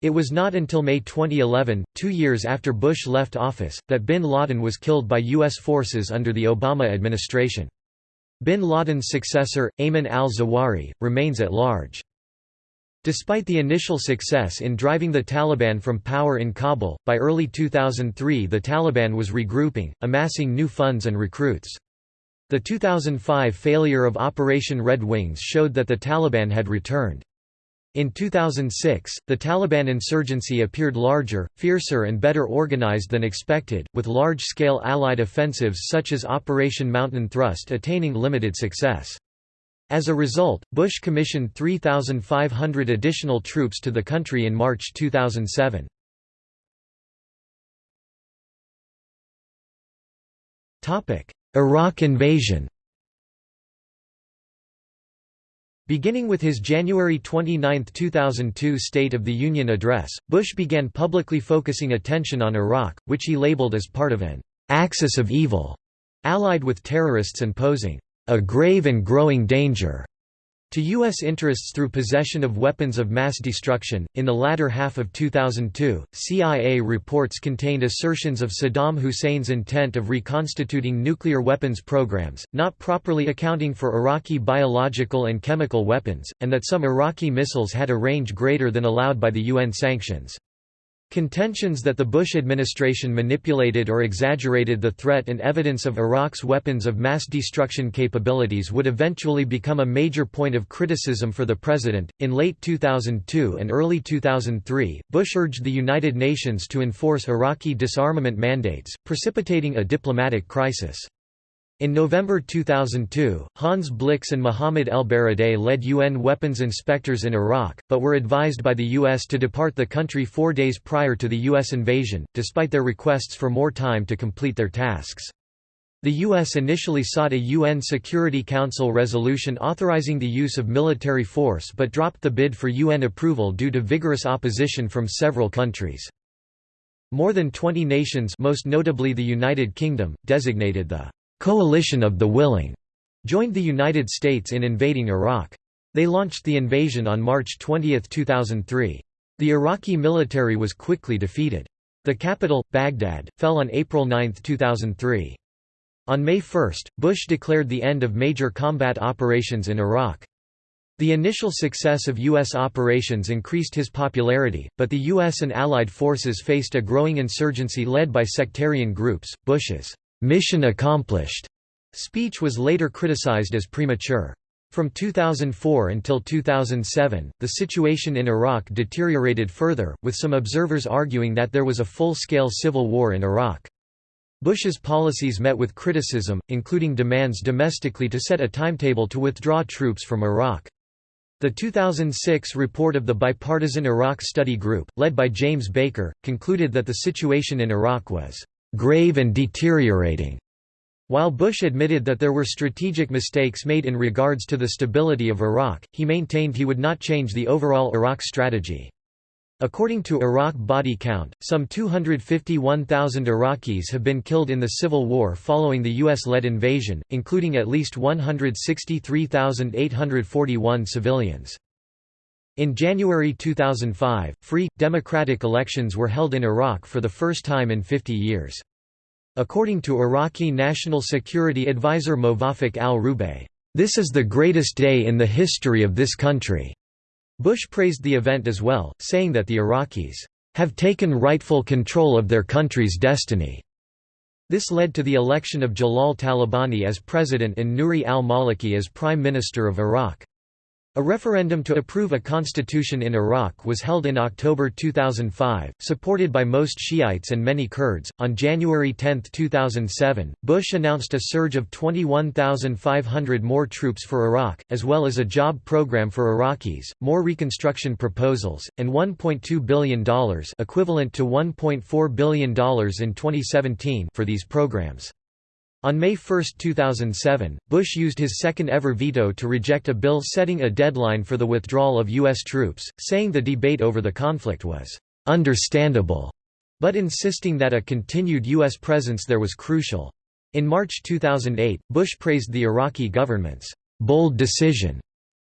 It was not until May 2011, two years after Bush left office, that bin Laden was killed by U.S. forces under the Obama administration. Bin Laden's successor, Ayman al-Zawahiri, remains at large. Despite the initial success in driving the Taliban from power in Kabul, by early 2003 the Taliban was regrouping, amassing new funds and recruits. The 2005 failure of Operation Red Wings showed that the Taliban had returned. In 2006, the Taliban insurgency appeared larger, fiercer and better organized than expected, with large-scale Allied offensives such as Operation Mountain Thrust attaining limited success. As a result, Bush commissioned 3,500 additional troops to the country in March 2007. Iraq invasion Beginning with his January 29, 2002 State of the Union address, Bush began publicly focusing attention on Iraq, which he labeled as part of an «axis of evil», allied with terrorists and posing «a grave and growing danger» to U.S. interests through possession of weapons of mass destruction. In the latter half of 2002, CIA reports contained assertions of Saddam Hussein's intent of reconstituting nuclear weapons programs, not properly accounting for Iraqi biological and chemical weapons, and that some Iraqi missiles had a range greater than allowed by the UN sanctions. Contentions that the Bush administration manipulated or exaggerated the threat and evidence of Iraq's weapons of mass destruction capabilities would eventually become a major point of criticism for the president. In late 2002 and early 2003, Bush urged the United Nations to enforce Iraqi disarmament mandates, precipitating a diplomatic crisis. In November 2002, Hans Blix and Mohammed El-Baradei led UN weapons inspectors in Iraq, but were advised by the U.S. to depart the country four days prior to the U.S. invasion, despite their requests for more time to complete their tasks. The U.S. initially sought a UN Security Council resolution authorizing the use of military force but dropped the bid for UN approval due to vigorous opposition from several countries. More than 20 nations most notably the United Kingdom, designated the coalition of the willing joined the United States in invading Iraq. They launched the invasion on March 20, 2003. The Iraqi military was quickly defeated. The capital, Baghdad, fell on April 9, 2003. On May 1, Bush declared the end of major combat operations in Iraq. The initial success of U.S. operations increased his popularity, but the U.S. and Allied forces faced a growing insurgency led by sectarian groups. Bush's mission accomplished speech was later criticized as premature. From 2004 until 2007, the situation in Iraq deteriorated further, with some observers arguing that there was a full-scale civil war in Iraq. Bush's policies met with criticism, including demands domestically to set a timetable to withdraw troops from Iraq. The 2006 report of the Bipartisan Iraq Study Group, led by James Baker, concluded that the situation in Iraq was grave and deteriorating. While Bush admitted that there were strategic mistakes made in regards to the stability of Iraq, he maintained he would not change the overall Iraq strategy. According to Iraq body count, some 251,000 Iraqis have been killed in the civil war following the U.S.-led invasion, including at least 163,841 civilians. In January 2005, free, democratic elections were held in Iraq for the first time in 50 years. According to Iraqi National Security Advisor Mowaffaq al-Rubaii, "...this is the greatest day in the history of this country." Bush praised the event as well, saying that the Iraqis, "...have taken rightful control of their country's destiny." This led to the election of Jalal Talabani as president and Nouri al-Maliki as prime minister of Iraq. A referendum to approve a constitution in Iraq was held in October 2005, supported by most Shiites and many Kurds. On January 10, 2007, Bush announced a surge of 21,500 more troops for Iraq, as well as a job program for Iraqis, more reconstruction proposals, and $1.2 billion equivalent to $1.4 billion in 2017 for these programs. On May 1, 2007, Bush used his second-ever veto to reject a bill setting a deadline for the withdrawal of U.S. troops, saying the debate over the conflict was «understandable», but insisting that a continued U.S. presence there was crucial. In March 2008, Bush praised the Iraqi government's «bold decision»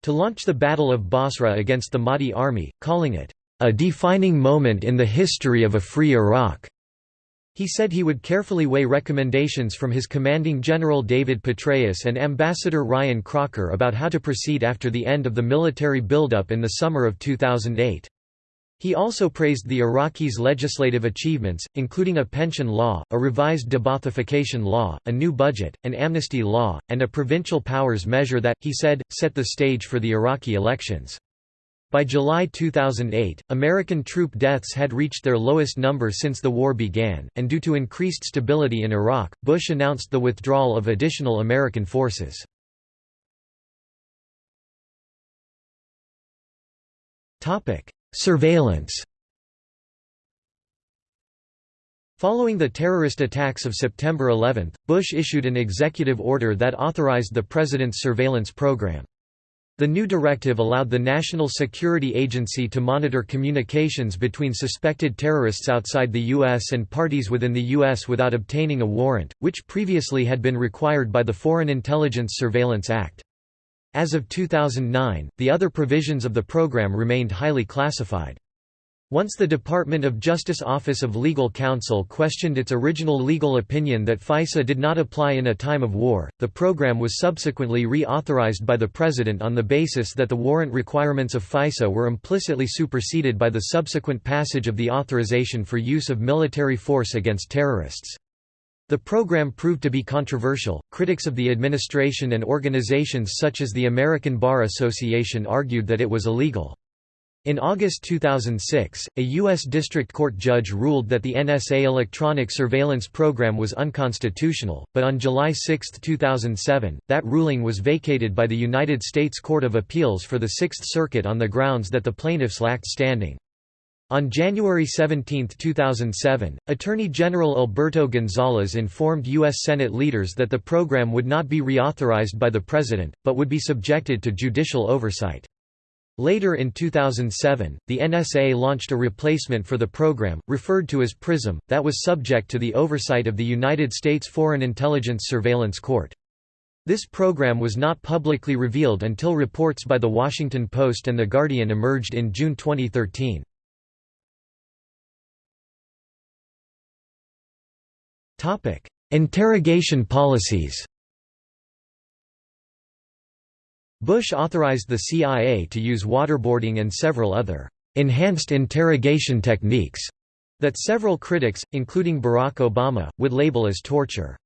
to launch the Battle of Basra against the Mahdi army, calling it «a defining moment in the history of a free Iraq». He said he would carefully weigh recommendations from his commanding General David Petraeus and Ambassador Ryan Crocker about how to proceed after the end of the military buildup in the summer of 2008. He also praised the Iraqis' legislative achievements, including a pension law, a revised deba'thification law, a new budget, an amnesty law, and a provincial powers measure that, he said, set the stage for the Iraqi elections. By July 2008, American troop deaths had reached their lowest number since the war began, and due to increased stability in Iraq, Bush announced the withdrawal of additional American forces. Surveillance Following the terrorist attacks of September 11, Bush issued an executive order that authorized the president's surveillance program. The new directive allowed the National Security Agency to monitor communications between suspected terrorists outside the U.S. and parties within the U.S. without obtaining a warrant, which previously had been required by the Foreign Intelligence Surveillance Act. As of 2009, the other provisions of the program remained highly classified. Once the Department of Justice Office of Legal Counsel questioned its original legal opinion that FISA did not apply in a time of war, the program was subsequently reauthorized by the President on the basis that the warrant requirements of FISA were implicitly superseded by the subsequent passage of the authorization for use of military force against terrorists. The program proved to be controversial. Critics of the administration and organizations such as the American Bar Association argued that it was illegal. In August 2006, a U.S. District Court judge ruled that the NSA electronic surveillance program was unconstitutional, but on July 6, 2007, that ruling was vacated by the United States Court of Appeals for the Sixth Circuit on the grounds that the plaintiffs lacked standing. On January 17, 2007, Attorney General Alberto Gonzales informed U.S. Senate leaders that the program would not be reauthorized by the President, but would be subjected to judicial oversight. Later in 2007, the NSA launched a replacement for the program, referred to as PRISM, that was subject to the oversight of the United States Foreign Intelligence Surveillance Court. This program was not publicly revealed until reports by The Washington Post and The Guardian emerged in June 2013. Interrogation policies Bush authorized the CIA to use waterboarding and several other enhanced interrogation techniques that several critics, including Barack Obama, would label as torture.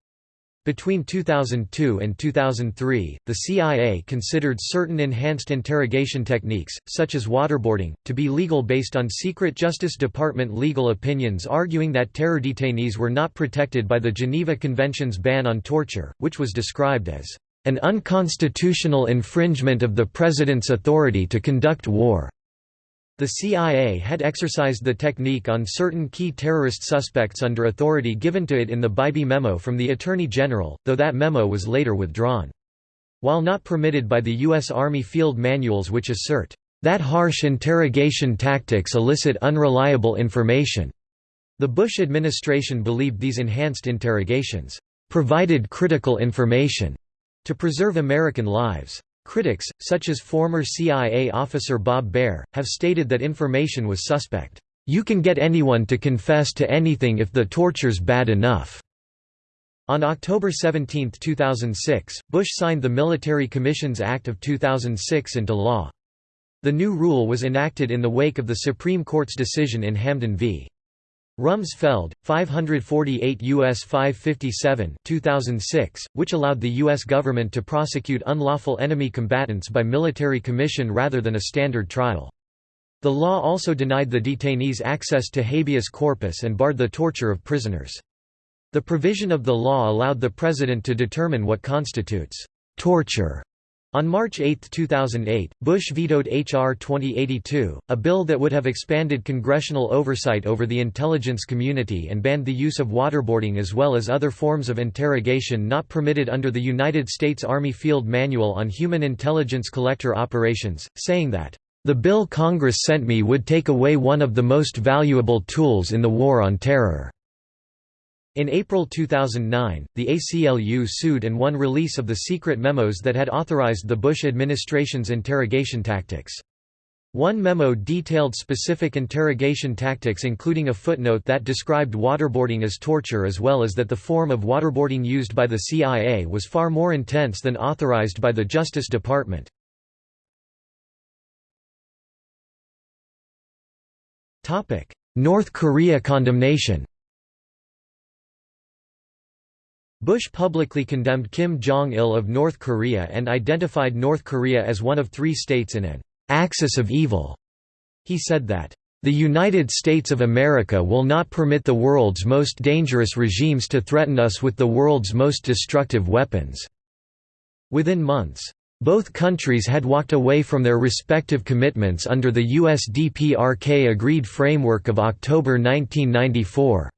Between 2002 and 2003, the CIA considered certain enhanced interrogation techniques, such as waterboarding, to be legal based on secret Justice Department legal opinions arguing that terror detainees were not protected by the Geneva Convention's ban on torture, which was described as an unconstitutional infringement of the President's authority to conduct war. The CIA had exercised the technique on certain key terrorist suspects under authority given to it in the Bybee memo from the Attorney General, though that memo was later withdrawn. While not permitted by the U.S. Army field manuals which assert, "...that harsh interrogation tactics elicit unreliable information," the Bush administration believed these enhanced interrogations, "...provided critical information." To preserve American lives. Critics, such as former CIA officer Bob Baer, have stated that information was suspect. You can get anyone to confess to anything if the torture's bad enough. On October 17, 2006, Bush signed the Military Commissions Act of 2006 into law. The new rule was enacted in the wake of the Supreme Court's decision in Hamdan v. Rumsfeld, 548 U.S. 557 2006, which allowed the U.S. government to prosecute unlawful enemy combatants by military commission rather than a standard trial. The law also denied the detainees access to habeas corpus and barred the torture of prisoners. The provision of the law allowed the president to determine what constitutes torture on March 8, 2008, Bush vetoed H.R. 2082, a bill that would have expanded congressional oversight over the intelligence community and banned the use of waterboarding as well as other forms of interrogation not permitted under the United States Army Field Manual on Human Intelligence Collector Operations, saying that, "...the bill Congress sent me would take away one of the most valuable tools in the war on terror." In April 2009, the ACLU sued and won release of the secret memos that had authorized the Bush administration's interrogation tactics. One memo detailed specific interrogation tactics including a footnote that described waterboarding as torture as well as that the form of waterboarding used by the CIA was far more intense than authorized by the Justice Department. North Korea condemnation Bush publicly condemned Kim Jong-il of North Korea and identified North Korea as one of three states in an «axis of evil». He said that, "...the United States of America will not permit the world's most dangerous regimes to threaten us with the world's most destructive weapons." Within months, both countries had walked away from their respective commitments under the USDPRK agreed framework of October 1994.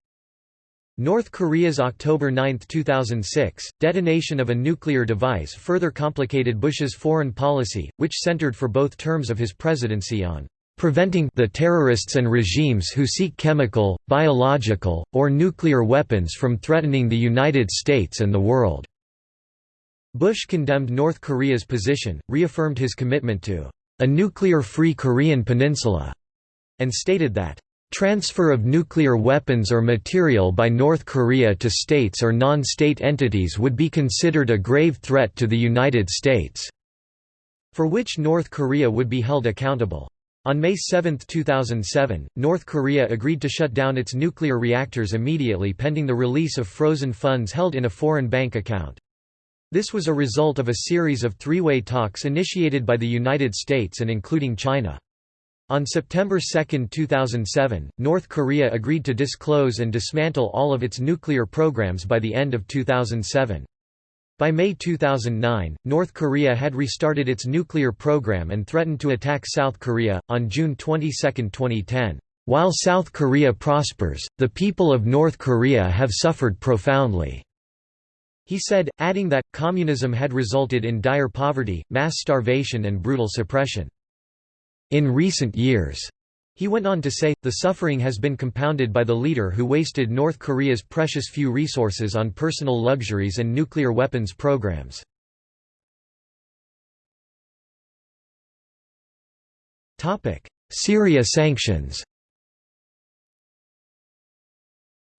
North Korea's October 9, 2006, detonation of a nuclear device further complicated Bush's foreign policy, which centered for both terms of his presidency on preventing the terrorists and regimes who seek chemical, biological, or nuclear weapons from threatening the United States and the world." Bush condemned North Korea's position, reaffirmed his commitment to a nuclear-free Korean peninsula, and stated that Transfer of nuclear weapons or material by North Korea to states or non-state entities would be considered a grave threat to the United States, for which North Korea would be held accountable. On May 7, 2007, North Korea agreed to shut down its nuclear reactors immediately pending the release of frozen funds held in a foreign bank account. This was a result of a series of three-way talks initiated by the United States and including China. On September 2, 2007, North Korea agreed to disclose and dismantle all of its nuclear programs by the end of 2007. By May 2009, North Korea had restarted its nuclear program and threatened to attack South Korea. On June 22, 2010, while South Korea prospers, the people of North Korea have suffered profoundly. He said, adding that, communism had resulted in dire poverty, mass starvation and brutal suppression. In recent years, he went on to say, the suffering has been compounded by the leader who wasted North Korea's precious few resources on personal luxuries and nuclear weapons programs. Syria sanctions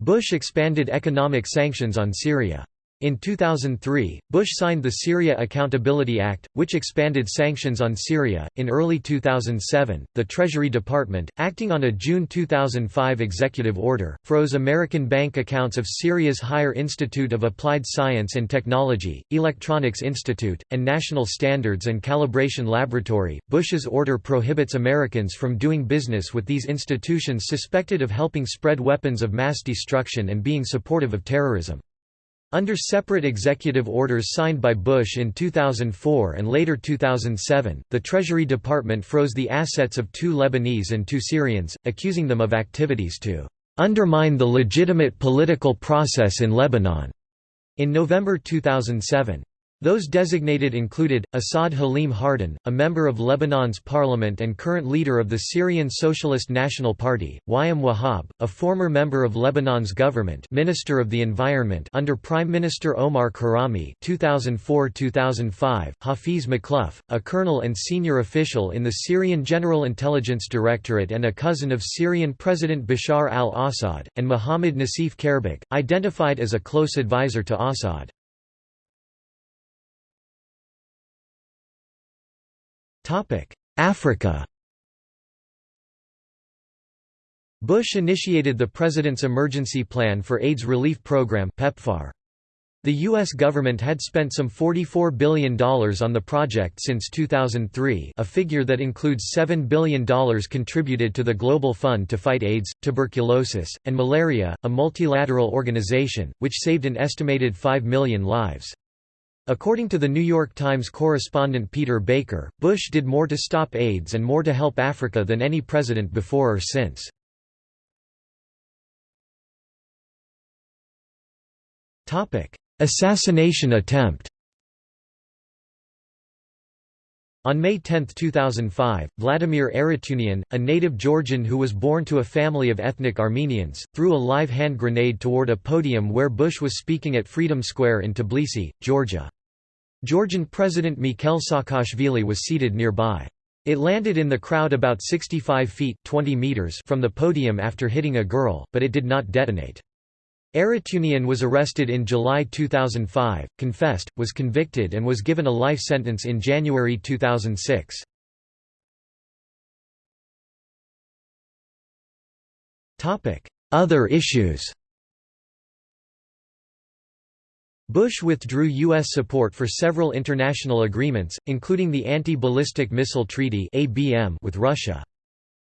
Bush expanded economic sanctions on Syria. In 2003, Bush signed the Syria Accountability Act, which expanded sanctions on Syria. In early 2007, the Treasury Department, acting on a June 2005 executive order, froze American bank accounts of Syria's Higher Institute of Applied Science and Technology, Electronics Institute, and National Standards and Calibration Laboratory. Bush's order prohibits Americans from doing business with these institutions suspected of helping spread weapons of mass destruction and being supportive of terrorism. Under separate executive orders signed by Bush in 2004 and later 2007, the Treasury Department froze the assets of two Lebanese and two Syrians, accusing them of activities to undermine the legitimate political process in Lebanon. In November 2007, those designated included, Assad Halim Hardin, a member of Lebanon's parliament and current leader of the Syrian Socialist National Party, Wayam Wahab, a former member of Lebanon's government Minister of the Environment under Prime Minister Omar Karami 2004–2005, Hafiz Makhlouf, a colonel and senior official in the Syrian General Intelligence Directorate and a cousin of Syrian President Bashar al-Assad, and Mohammad Nassif Karbak, identified as a close advisor to Assad. Africa Bush initiated the President's Emergency Plan for AIDS Relief Program PEPFAR. The U.S. government had spent some $44 billion on the project since 2003 a figure that includes $7 billion contributed to the Global Fund to Fight AIDS, Tuberculosis, and Malaria, a multilateral organization, which saved an estimated 5 million lives. According to the New York Times correspondent Peter Baker, Bush did more to stop AIDS and more to help Africa than any president before or since. Assassination attempt On May 10, 2005, Vladimir Arutyunian, a native Georgian who was born to a family of ethnic Armenians, threw a live hand grenade toward a podium where Bush was speaking at Freedom Square in Tbilisi, Georgia. Georgian President Mikhail Saakashvili was seated nearby. It landed in the crowd about 65 feet 20 meters from the podium after hitting a girl, but it did not detonate. Arutyunian was arrested in July 2005, confessed, was convicted and was given a life sentence in January 2006. Other issues Bush withdrew U.S. support for several international agreements, including the Anti-Ballistic Missile Treaty with Russia.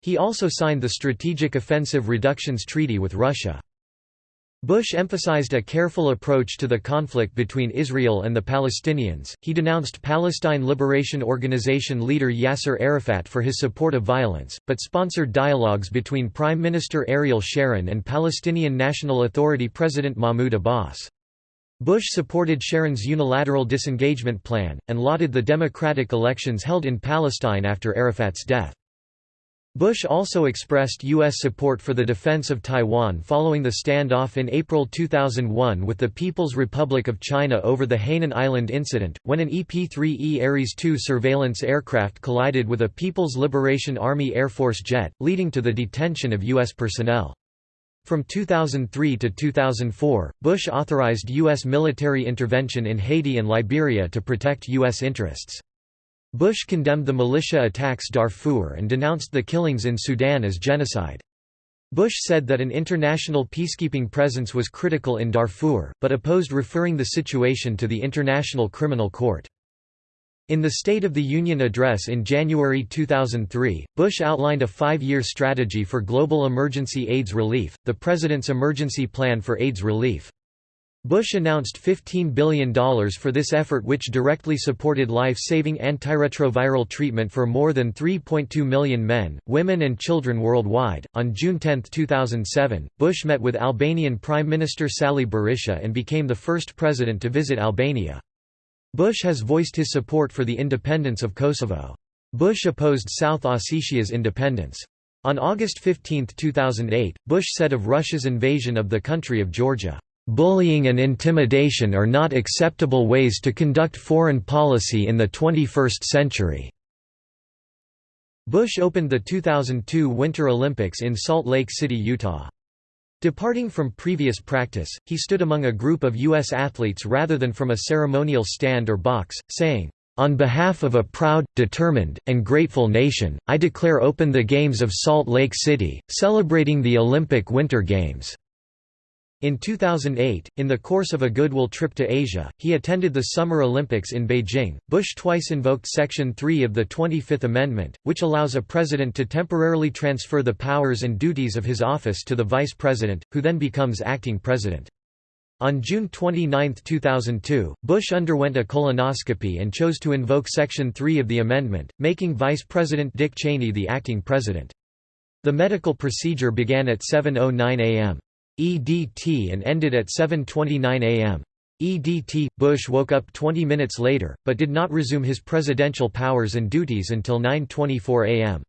He also signed the Strategic Offensive Reductions Treaty with Russia. Bush emphasized a careful approach to the conflict between Israel and the Palestinians. He denounced Palestine Liberation Organization leader Yasser Arafat for his support of violence, but sponsored dialogues between Prime Minister Ariel Sharon and Palestinian National Authority President Mahmoud Abbas. Bush supported Sharon's unilateral disengagement plan, and lauded the democratic elections held in Palestine after Arafat's death. Bush also expressed U.S. support for the defense of Taiwan following the standoff in April 2001 with the People's Republic of China over the Hainan Island incident, when an EP-3E Ares II surveillance aircraft collided with a People's Liberation Army Air Force jet, leading to the detention of U.S. personnel. From 2003 to 2004, Bush authorized U.S. military intervention in Haiti and Liberia to protect U.S. interests. Bush condemned the militia attacks Darfur and denounced the killings in Sudan as genocide. Bush said that an international peacekeeping presence was critical in Darfur, but opposed referring the situation to the International Criminal Court. In the State of the Union address in January 2003, Bush outlined a five-year strategy for global emergency AIDS relief, the President's Emergency Plan for AIDS Relief. Bush announced $15 billion for this effort which directly supported life-saving antiretroviral treatment for more than 3.2 million men, women and children worldwide. On June 10, 2007, Bush met with Albanian Prime Minister Sali Berisha and became the first president to visit Albania. Bush has voiced his support for the independence of Kosovo. Bush opposed South Ossetia's independence. On August 15, 2008, Bush said of Russia's invasion of the country of Georgia, Bullying and intimidation are not acceptable ways to conduct foreign policy in the 21st century." Bush opened the 2002 Winter Olympics in Salt Lake City, Utah. Departing from previous practice, he stood among a group of U.S. athletes rather than from a ceremonial stand or box, saying, "...on behalf of a proud, determined, and grateful nation, I declare open the Games of Salt Lake City, celebrating the Olympic Winter Games." In 2008, in the course of a goodwill trip to Asia, he attended the Summer Olympics in Beijing. Bush twice invoked Section 3 of the 25th Amendment, which allows a president to temporarily transfer the powers and duties of his office to the vice president, who then becomes acting president. On June 29, 2002, Bush underwent a colonoscopy and chose to invoke Section 3 of the amendment, making Vice President Dick Cheney the acting president. The medical procedure began at 7.09 a.m. EDT and ended at 7.29 am. EDT. Bush woke up 20 minutes later, but did not resume his presidential powers and duties until 9.24 am.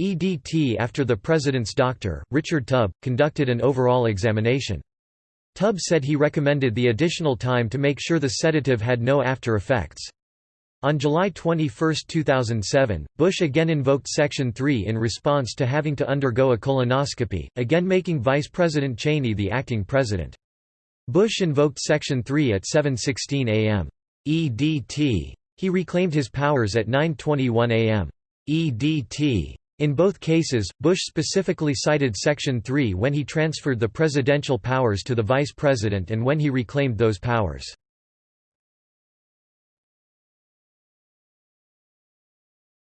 EDT after the president's doctor, Richard Tubb, conducted an overall examination. Tubb said he recommended the additional time to make sure the sedative had no after effects. On July 21, 2007, Bush again invoked Section 3 in response to having to undergo a colonoscopy, again making Vice President Cheney the acting president. Bush invoked Section 3 at 7.16 am. EDT. He reclaimed his powers at 9.21 am. EDT. In both cases, Bush specifically cited Section 3 when he transferred the presidential powers to the vice president and when he reclaimed those powers.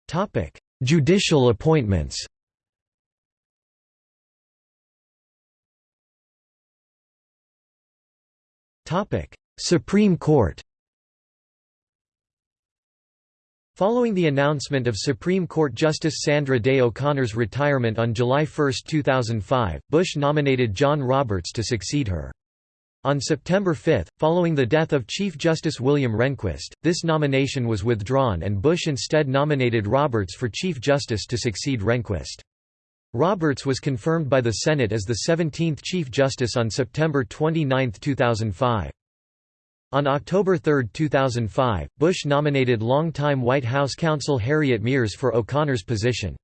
Topic: Judicial appointments. Topic: Supreme Court. Following the announcement of Supreme Court Justice Sandra Day O'Connor's retirement on July 1, 2005, Bush nominated John Roberts to succeed her. On September 5, following the death of Chief Justice William Rehnquist, this nomination was withdrawn and Bush instead nominated Roberts for Chief Justice to succeed Rehnquist. Roberts was confirmed by the Senate as the 17th Chief Justice on September 29, 2005. On October 3, 2005, Bush nominated longtime White House counsel Harriet Miers for O'Connor's position.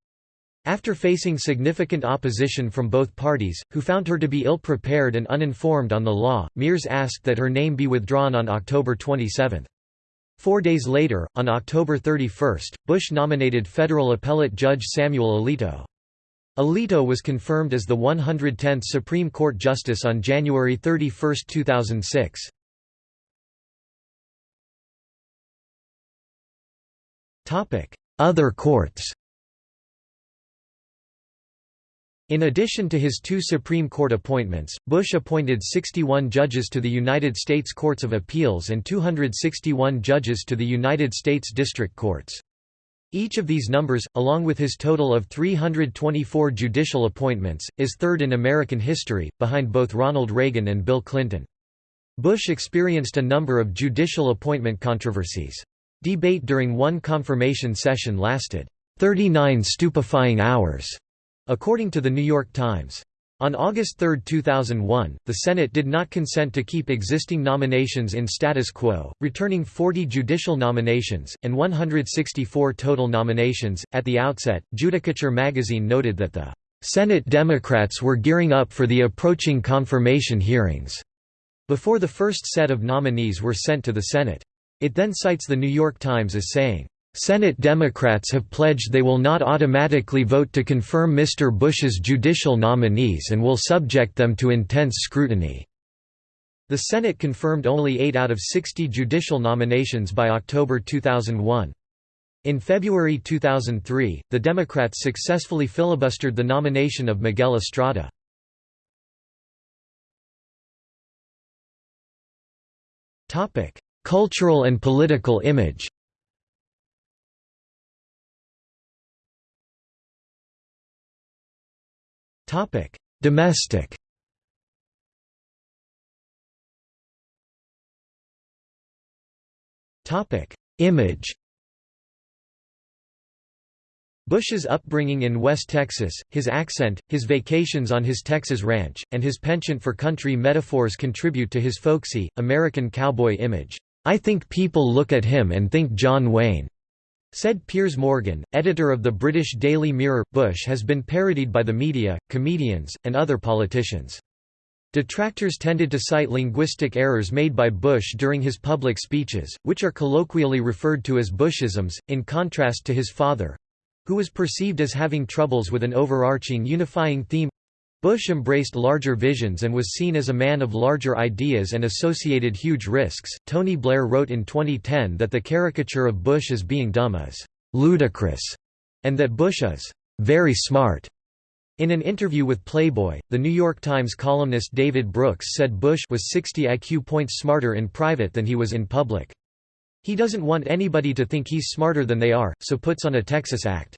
After facing significant opposition from both parties, who found her to be ill-prepared and uninformed on the law, Miers asked that her name be withdrawn on October 27. Four days later, on October 31, Bush nominated federal appellate judge Samuel Alito. Alito was confirmed as the 110th Supreme Court Justice on January 31, 2006. Other courts In addition to his two Supreme Court appointments, Bush appointed 61 judges to the United States Courts of Appeals and 261 judges to the United States District Courts. Each of these numbers, along with his total of 324 judicial appointments, is third in American history, behind both Ronald Reagan and Bill Clinton. Bush experienced a number of judicial appointment controversies. Debate during one confirmation session lasted 39 stupefying hours, according to The New York Times. On August 3, 2001, the Senate did not consent to keep existing nominations in status quo, returning 40 judicial nominations, and 164 total nominations. At the outset, Judicature magazine noted that the Senate Democrats were gearing up for the approaching confirmation hearings, before the first set of nominees were sent to the Senate. It then cites The New York Times as saying, Senate Democrats have pledged they will not automatically vote to confirm Mr. Bush's judicial nominees and will subject them to intense scrutiny. The Senate confirmed only 8 out of 60 judicial nominations by October 2001. In February 2003, the Democrats successfully filibustered the nomination of Miguel Estrada. Cultural and political image Domestic Topic: Image Bush's upbringing in West Texas, his accent, his vacations on his Texas ranch, and his penchant for country metaphors contribute to his folksy, American cowboy image. I think people look at him and think John Wayne. Said Piers Morgan, editor of the British Daily Mirror, Bush has been parodied by the media, comedians, and other politicians. Detractors tended to cite linguistic errors made by Bush during his public speeches, which are colloquially referred to as Bushisms, in contrast to his father—who was perceived as having troubles with an overarching unifying theme Bush embraced larger visions and was seen as a man of larger ideas and associated huge risks. Tony Blair wrote in 2010 that the caricature of Bush as being dumb is ludicrous, and that Bush is very smart. In an interview with Playboy, The New York Times columnist David Brooks said Bush was 60 IQ points smarter in private than he was in public. He doesn't want anybody to think he's smarter than they are, so puts on a Texas act.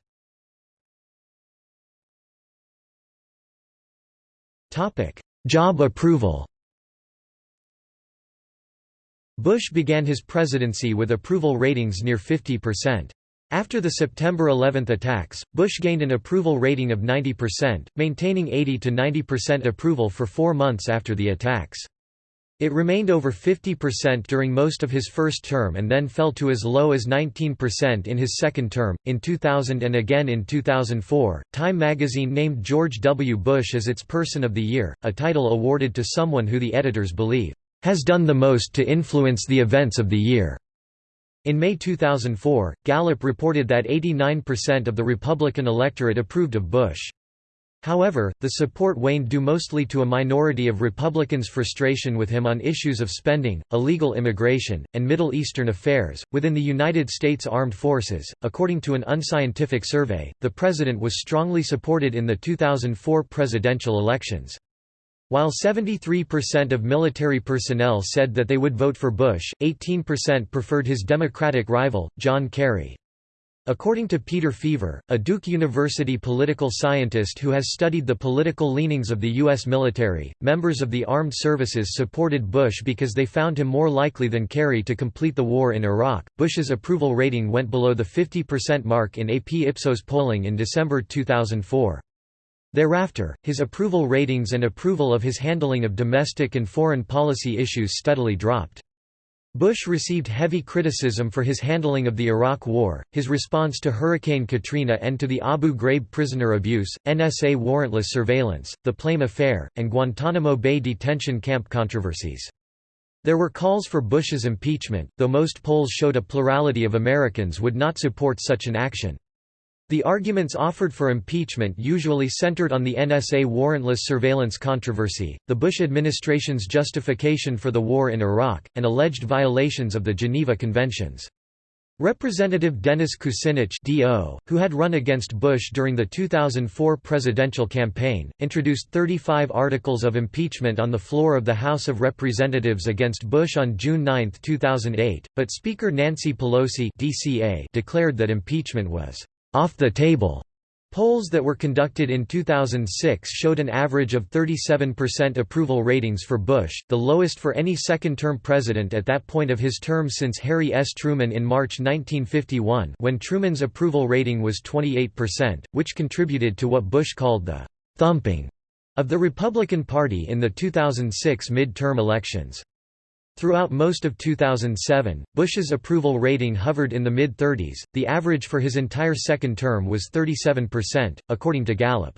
Job approval Bush began his presidency with approval ratings near 50%. After the September 11 attacks, Bush gained an approval rating of 90%, maintaining 80 to 90% approval for four months after the attacks. It remained over 50% during most of his first term and then fell to as low as 19% in his second term. In 2000 and again in 2004, Time magazine named George W. Bush as its Person of the Year, a title awarded to someone who the editors believe has done the most to influence the events of the year. In May 2004, Gallup reported that 89% of the Republican electorate approved of Bush. However, the support waned due mostly to a minority of Republicans' frustration with him on issues of spending, illegal immigration, and Middle Eastern affairs. Within the United States Armed Forces, according to an unscientific survey, the president was strongly supported in the 2004 presidential elections. While 73% of military personnel said that they would vote for Bush, 18% preferred his Democratic rival, John Kerry. According to Peter Feaver, a Duke University political scientist who has studied the political leanings of the U.S. military, members of the armed services supported Bush because they found him more likely than Kerry to complete the war in Iraq. Bush's approval rating went below the 50% mark in AP Ipsos polling in December 2004. Thereafter, his approval ratings and approval of his handling of domestic and foreign policy issues steadily dropped. Bush received heavy criticism for his handling of the Iraq War, his response to Hurricane Katrina and to the Abu Ghraib prisoner abuse, NSA warrantless surveillance, the Plame affair, and Guantanamo Bay detention camp controversies. There were calls for Bush's impeachment, though most polls showed a plurality of Americans would not support such an action. The arguments offered for impeachment usually centered on the NSA warrantless surveillance controversy, the Bush administration's justification for the war in Iraq, and alleged violations of the Geneva Conventions. Representative Dennis Kucinich DO, who had run against Bush during the 2004 presidential campaign, introduced 35 articles of impeachment on the floor of the House of Representatives against Bush on June 9, 2008, but Speaker Nancy Pelosi DCA declared that impeachment was off the table. Polls that were conducted in 2006 showed an average of 37% approval ratings for Bush, the lowest for any second-term president at that point of his term since Harry S. Truman in March 1951 when Truman's approval rating was 28%, which contributed to what Bush called the «thumping» of the Republican Party in the 2006 midterm elections. Throughout most of 2007, Bush's approval rating hovered in the mid-30s, the average for his entire second term was 37%, according to Gallup.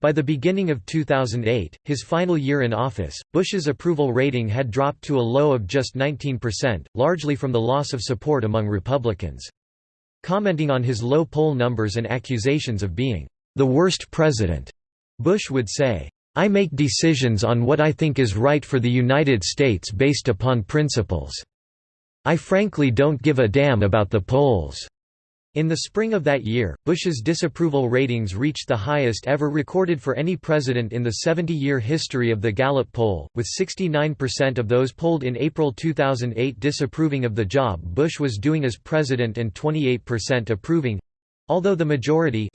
By the beginning of 2008, his final year in office, Bush's approval rating had dropped to a low of just 19%, largely from the loss of support among Republicans. Commenting on his low poll numbers and accusations of being the worst president, Bush would say, I make decisions on what I think is right for the United States based upon principles. I frankly don't give a damn about the polls." In the spring of that year, Bush's disapproval ratings reached the highest ever recorded for any president in the 70-year history of the Gallup poll, with 69% of those polled in April 2008 disapproving of the job Bush was doing as president and 28% approving. Although the majority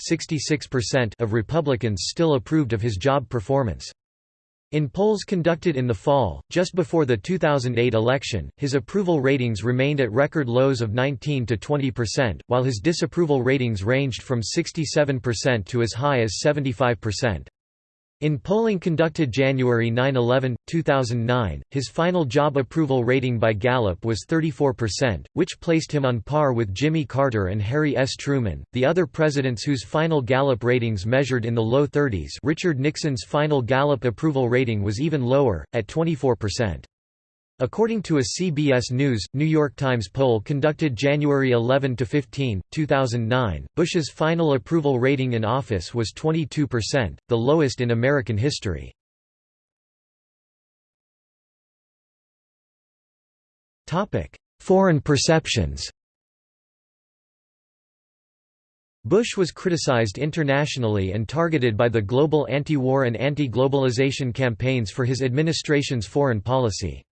of Republicans still approved of his job performance. In polls conducted in the fall, just before the 2008 election, his approval ratings remained at record lows of 19 to 20%, while his disapproval ratings ranged from 67% to as high as 75%. In polling conducted January 9–11, 2009, his final job approval rating by Gallup was 34%, which placed him on par with Jimmy Carter and Harry S. Truman. The other presidents whose final Gallup ratings measured in the low 30s Richard Nixon's final Gallup approval rating was even lower, at 24%. According to a CBS News, New York Times poll conducted January 11 to 15, 2009, Bush's final approval rating in office was 22%, the lowest in American history. Topic: Foreign perceptions Bush was criticized internationally and targeted by the global anti-war and anti-globalization campaigns for his administration's foreign policy.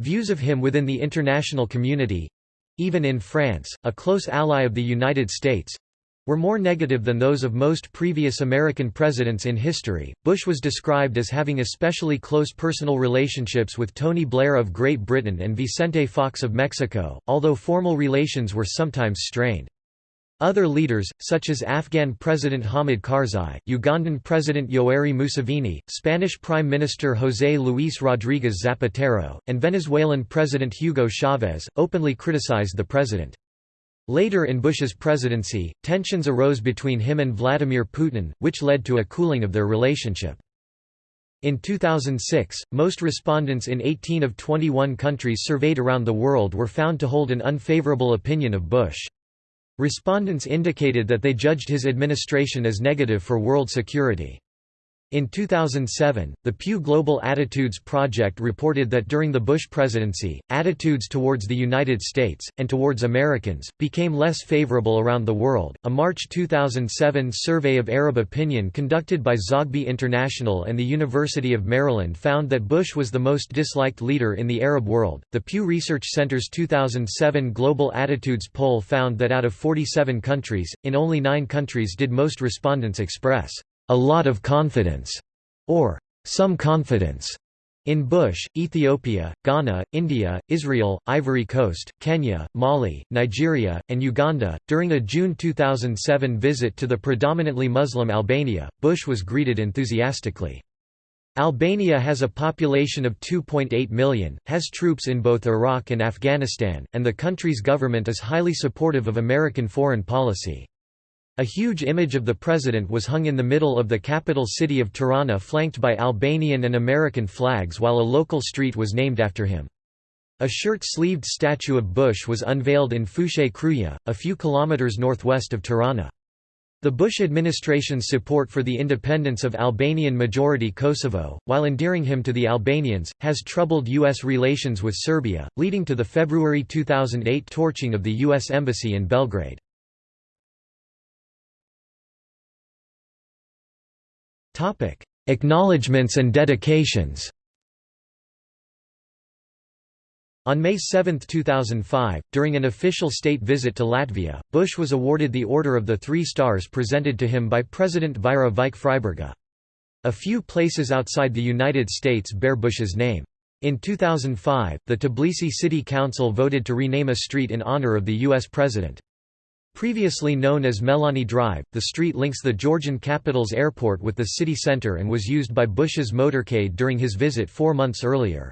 Views of him within the international community—even in France, a close ally of the United States—were more negative than those of most previous American presidents in history. Bush was described as having especially close personal relationships with Tony Blair of Great Britain and Vicente Fox of Mexico, although formal relations were sometimes strained. Other leaders, such as Afghan President Hamid Karzai, Ugandan President Yoweri Museveni, Spanish Prime Minister José Luis Rodríguez Zapatero, and Venezuelan President Hugo Chávez, openly criticized the president. Later in Bush's presidency, tensions arose between him and Vladimir Putin, which led to a cooling of their relationship. In 2006, most respondents in 18 of 21 countries surveyed around the world were found to hold an unfavorable opinion of Bush. Respondents indicated that they judged his administration as negative for world security. In 2007, the Pew Global Attitudes Project reported that during the Bush presidency, attitudes towards the United States, and towards Americans, became less favorable around the world. A March 2007 survey of Arab opinion conducted by Zogby International and the University of Maryland found that Bush was the most disliked leader in the Arab world. The Pew Research Center's 2007 Global Attitudes poll found that out of 47 countries, in only nine countries did most respondents express a lot of confidence, or some confidence. In Bush, Ethiopia, Ghana, India, Israel, Ivory Coast, Kenya, Mali, Nigeria, and Uganda. During a June 2007 visit to the predominantly Muslim Albania, Bush was greeted enthusiastically. Albania has a population of 2.8 million, has troops in both Iraq and Afghanistan, and the country's government is highly supportive of American foreign policy. A huge image of the president was hung in the middle of the capital city of Tirana flanked by Albanian and American flags while a local street was named after him. A shirt-sleeved statue of Bush was unveiled in Fushë Krujë, a few kilometers northwest of Tirana. The Bush administration's support for the independence of Albanian-majority Kosovo, while endearing him to the Albanians, has troubled U.S. relations with Serbia, leading to the February 2008 torching of the U.S. Embassy in Belgrade. Topic: Acknowledgements and dedications. On May 7, 2005, during an official state visit to Latvia, Bush was awarded the Order of the Three Stars presented to him by President Vaira Vike-Freiberga. A few places outside the United States bear Bush's name. In 2005, the Tbilisi City Council voted to rename a street in honor of the U.S. President. Previously known as Melani Drive, the street links the Georgian capital's airport with the city center and was used by Bush's motorcade during his visit four months earlier.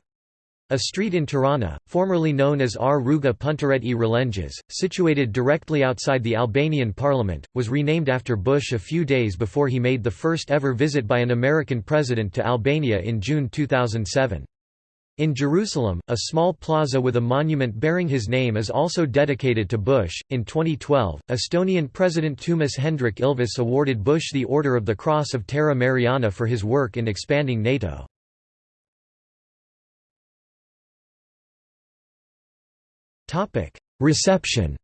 A street in Tirana, formerly known as R. Ruga Puntaret e Relenges, situated directly outside the Albanian parliament, was renamed after Bush a few days before he made the first ever visit by an American president to Albania in June 2007. In Jerusalem, a small plaza with a monument bearing his name is also dedicated to Bush. In 2012, Estonian President Toomas Hendrik Ilves awarded Bush the Order of the Cross of Terra Mariana for his work in expanding NATO. Reception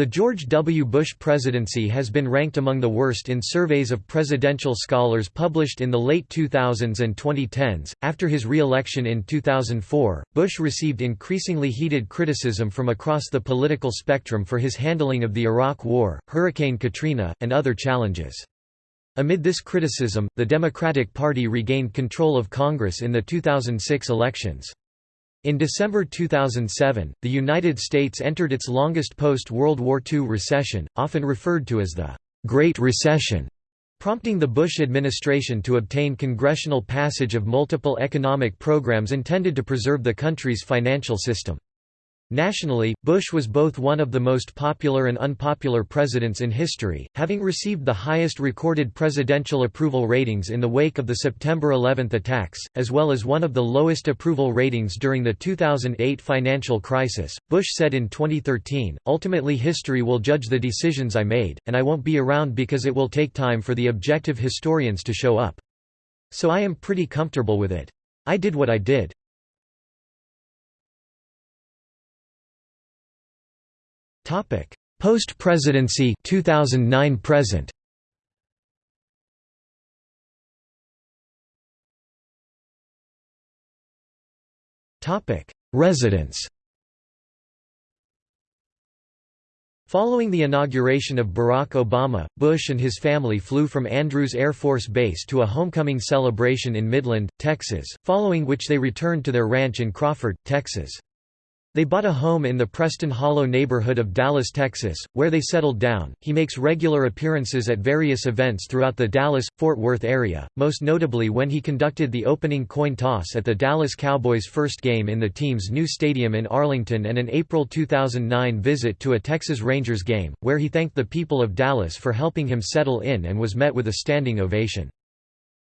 The George W. Bush presidency has been ranked among the worst in surveys of presidential scholars published in the late 2000s and 2010s. After his re election in 2004, Bush received increasingly heated criticism from across the political spectrum for his handling of the Iraq War, Hurricane Katrina, and other challenges. Amid this criticism, the Democratic Party regained control of Congress in the 2006 elections. In December 2007, the United States entered its longest post-World War II recession, often referred to as the Great Recession, prompting the Bush administration to obtain congressional passage of multiple economic programs intended to preserve the country's financial system. Nationally, Bush was both one of the most popular and unpopular presidents in history, having received the highest recorded presidential approval ratings in the wake of the September 11 attacks, as well as one of the lowest approval ratings during the 2008 financial crisis. Bush said in 2013, Ultimately, history will judge the decisions I made, and I won't be around because it will take time for the objective historians to show up. So I am pretty comfortable with it. I did what I did. Topic: Post-presidency 2009 present. Topic: Residence. Following the inauguration of Barack Obama, Bush and his family flew from Andrews Air Force Base to a homecoming celebration in Midland, Texas, following which they returned to their ranch in Crawford, Texas. They bought a home in the Preston Hollow neighborhood of Dallas, Texas, where they settled down. He makes regular appearances at various events throughout the Dallas Fort Worth area, most notably when he conducted the opening coin toss at the Dallas Cowboys' first game in the team's new stadium in Arlington and an April 2009 visit to a Texas Rangers game, where he thanked the people of Dallas for helping him settle in and was met with a standing ovation.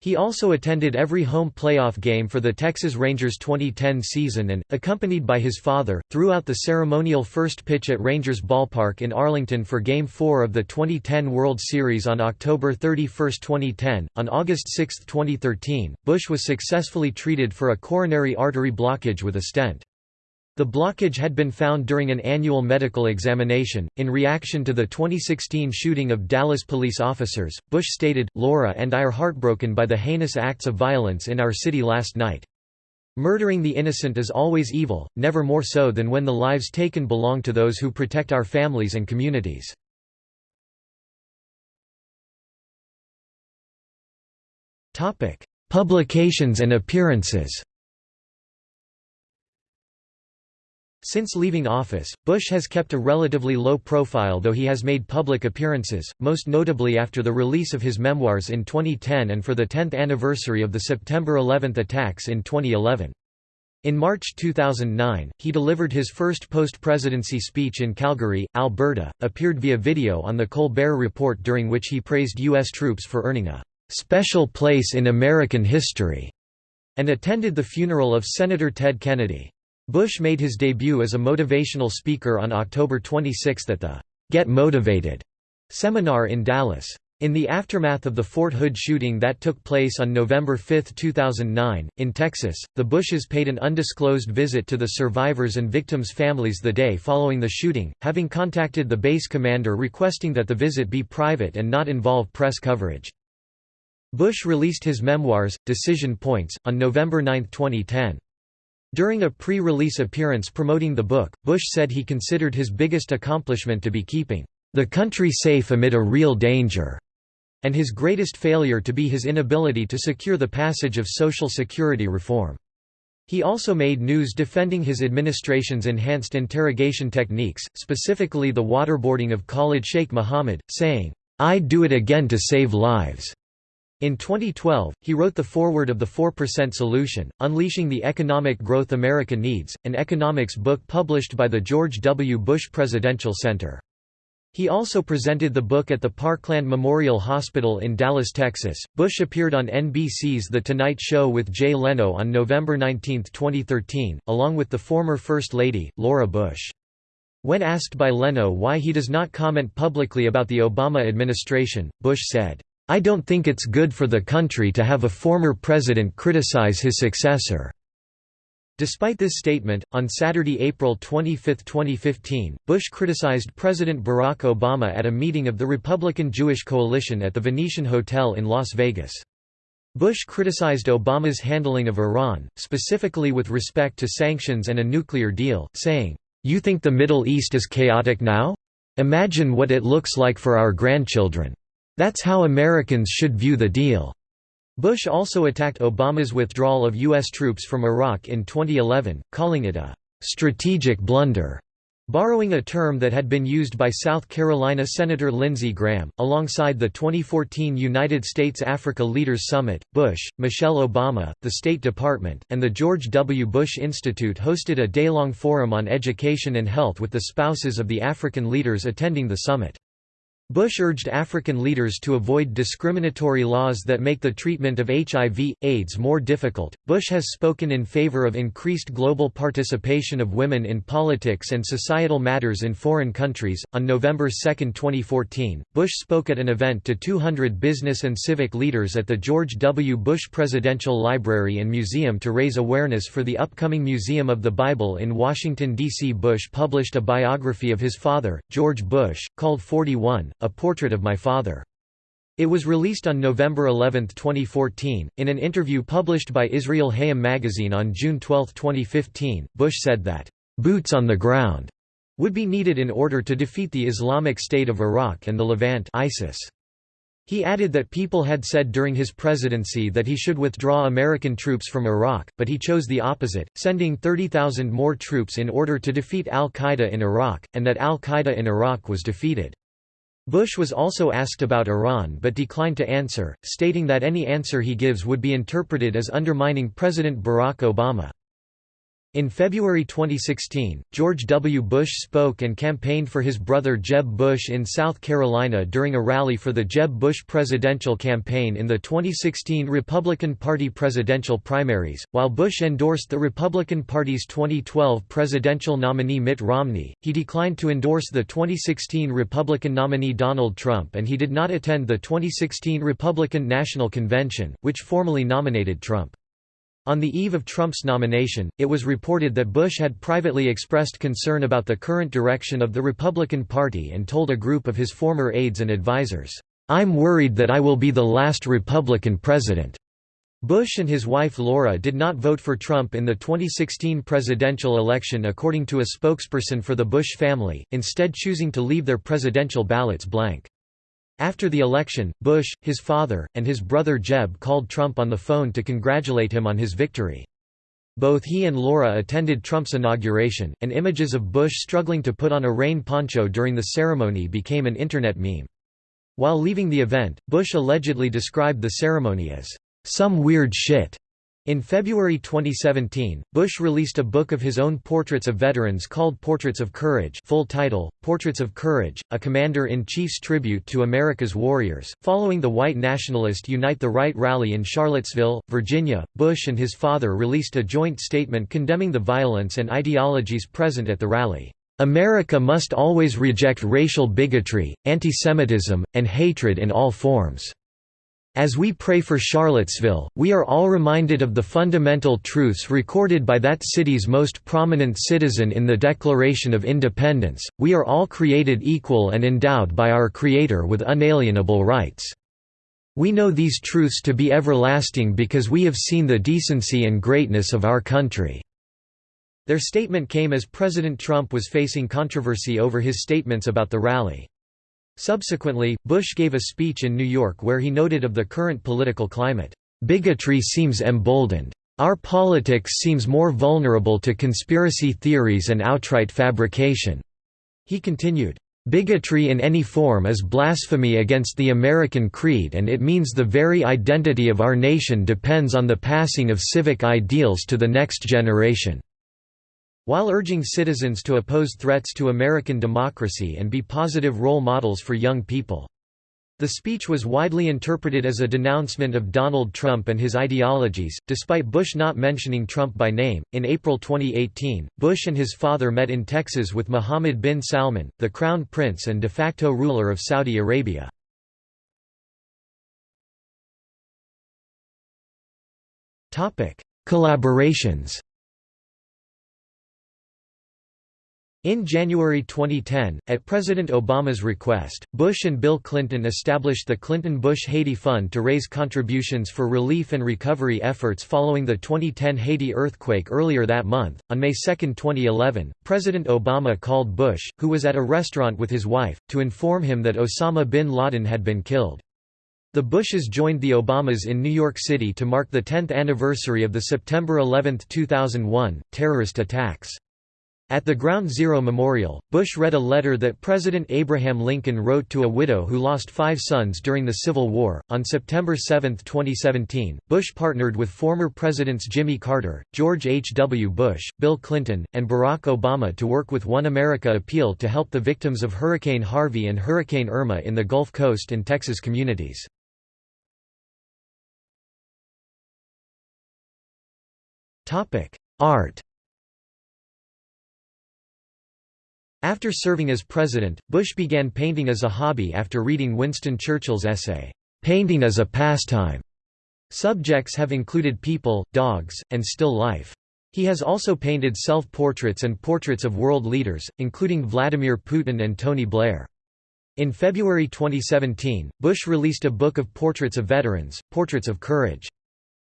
He also attended every home playoff game for the Texas Rangers 2010 season and, accompanied by his father, threw out the ceremonial first pitch at Rangers Ballpark in Arlington for Game 4 of the 2010 World Series on October 31, 2010. On August 6, 2013, Bush was successfully treated for a coronary artery blockage with a stent. The blockage had been found during an annual medical examination. In reaction to the 2016 shooting of Dallas police officers, Bush stated, Laura and I are heartbroken by the heinous acts of violence in our city last night. Murdering the innocent is always evil, never more so than when the lives taken belong to those who protect our families and communities. Publications and appearances Since leaving office, Bush has kept a relatively low profile though he has made public appearances, most notably after the release of his memoirs in 2010 and for the 10th anniversary of the September 11 attacks in 2011. In March 2009, he delivered his first post-presidency speech in Calgary, Alberta, appeared via video on The Colbert Report during which he praised U.S. troops for earning a "...special place in American history", and attended the funeral of Senator Ted Kennedy. Bush made his debut as a motivational speaker on October 26 at the Get Motivated seminar in Dallas. In the aftermath of the Fort Hood shooting that took place on November 5, 2009, in Texas, the Bushes paid an undisclosed visit to the survivors' and victims' families the day following the shooting, having contacted the base commander requesting that the visit be private and not involve press coverage. Bush released his memoirs, Decision Points, on November 9, 2010. During a pre-release appearance promoting the book, Bush said he considered his biggest accomplishment to be keeping the country safe amid a real danger, and his greatest failure to be his inability to secure the passage of Social Security reform. He also made news defending his administration's enhanced interrogation techniques, specifically the waterboarding of Khalid Sheikh Mohammed, saying, I'd do it again to save lives. In 2012, he wrote the foreword of the 4% Solution, Unleashing the Economic Growth America Needs, an economics book published by the George W. Bush Presidential Center. He also presented the book at the Parkland Memorial Hospital in Dallas, Texas. Bush appeared on NBC's The Tonight Show with Jay Leno on November 19, 2013, along with the former First Lady, Laura Bush. When asked by Leno why he does not comment publicly about the Obama administration, Bush said, I don't think it's good for the country to have a former president criticize his successor." Despite this statement, on Saturday, April 25, 2015, Bush criticized President Barack Obama at a meeting of the Republican Jewish Coalition at the Venetian Hotel in Las Vegas. Bush criticized Obama's handling of Iran, specifically with respect to sanctions and a nuclear deal, saying, "'You think the Middle East is chaotic now? Imagine what it looks like for our grandchildren. That's how Americans should view the deal." Bush also attacked Obama's withdrawal of U.S. troops from Iraq in 2011, calling it a «strategic blunder», borrowing a term that had been used by South Carolina Senator Lindsey Graham. Alongside the 2014 United States-Africa Leaders Summit, Bush, Michelle Obama, the State Department, and the George W. Bush Institute hosted a day-long forum on education and health with the spouses of the African leaders attending the summit. Bush urged African leaders to avoid discriminatory laws that make the treatment of HIV, AIDS more difficult. Bush has spoken in favor of increased global participation of women in politics and societal matters in foreign countries. On November 2, 2014, Bush spoke at an event to 200 business and civic leaders at the George W. Bush Presidential Library and Museum to raise awareness for the upcoming Museum of the Bible in Washington, D.C. Bush published a biography of his father, George Bush, called 41 a Portrait of My Father. It was released on November 11, 2014. In an interview published by Israel Hayom magazine on June 12, 2015, Bush said that, boots on the ground would be needed in order to defeat the Islamic State of Iraq and the Levant ISIS. He added that people had said during his presidency that he should withdraw American troops from Iraq, but he chose the opposite, sending 30,000 more troops in order to defeat al-Qaeda in Iraq, and that al-Qaeda in Iraq was defeated. Bush was also asked about Iran but declined to answer, stating that any answer he gives would be interpreted as undermining President Barack Obama. In February 2016, George W. Bush spoke and campaigned for his brother Jeb Bush in South Carolina during a rally for the Jeb Bush presidential campaign in the 2016 Republican Party presidential primaries. While Bush endorsed the Republican Party's 2012 presidential nominee Mitt Romney, he declined to endorse the 2016 Republican nominee Donald Trump and he did not attend the 2016 Republican National Convention, which formally nominated Trump. On the eve of Trump's nomination, it was reported that Bush had privately expressed concern about the current direction of the Republican Party and told a group of his former aides and advisers, "'I'm worried that I will be the last Republican president.'" Bush and his wife Laura did not vote for Trump in the 2016 presidential election according to a spokesperson for the Bush family, instead choosing to leave their presidential ballots blank. After the election, Bush, his father, and his brother Jeb called Trump on the phone to congratulate him on his victory. Both he and Laura attended Trump's inauguration, and images of Bush struggling to put on a rain poncho during the ceremony became an Internet meme. While leaving the event, Bush allegedly described the ceremony as, "...some weird shit." In February 2017, Bush released a book of his own portraits of veterans called Portraits of Courage full title, Portraits of Courage, a Commander-in-Chief's tribute to America's warriors. Following the white nationalist Unite the Right rally in Charlottesville, Virginia, Bush and his father released a joint statement condemning the violence and ideologies present at the rally. America must always reject racial bigotry, antisemitism, and hatred in all forms. As we pray for Charlottesville, we are all reminded of the fundamental truths recorded by that city's most prominent citizen in the Declaration of Independence, we are all created equal and endowed by our Creator with unalienable rights. We know these truths to be everlasting because we have seen the decency and greatness of our country." Their statement came as President Trump was facing controversy over his statements about the rally. Subsequently, Bush gave a speech in New York where he noted of the current political climate, "...bigotry seems emboldened. Our politics seems more vulnerable to conspiracy theories and outright fabrication." He continued, Bigotry in any form is blasphemy against the American creed and it means the very identity of our nation depends on the passing of civic ideals to the next generation." While urging citizens to oppose threats to American democracy and be positive role models for young people. The speech was widely interpreted as a denouncement of Donald Trump and his ideologies, despite Bush not mentioning Trump by name. In April 2018, Bush and his father met in Texas with Mohammed bin Salman, the crown prince and de facto ruler of Saudi Arabia. Topic: Collaborations. In January 2010, at President Obama's request, Bush and Bill Clinton established the Clinton-Bush Haiti Fund to raise contributions for relief and recovery efforts following the 2010 Haiti earthquake earlier that month. On May 2, 2011, President Obama called Bush, who was at a restaurant with his wife, to inform him that Osama bin Laden had been killed. The Bushes joined the Obamas in New York City to mark the 10th anniversary of the September 11, 2001, terrorist attacks. At the Ground Zero Memorial, Bush read a letter that President Abraham Lincoln wrote to a widow who lost five sons during the Civil War. On September 7, 2017, Bush partnered with former Presidents Jimmy Carter, George H. W. Bush, Bill Clinton, and Barack Obama to work with One America Appeal to help the victims of Hurricane Harvey and Hurricane Irma in the Gulf Coast and Texas communities. Art After serving as president, Bush began painting as a hobby after reading Winston Churchill's essay, "'Painting as a Pastime". Subjects have included people, dogs, and still life. He has also painted self-portraits and portraits of world leaders, including Vladimir Putin and Tony Blair. In February 2017, Bush released a book of portraits of veterans, Portraits of Courage.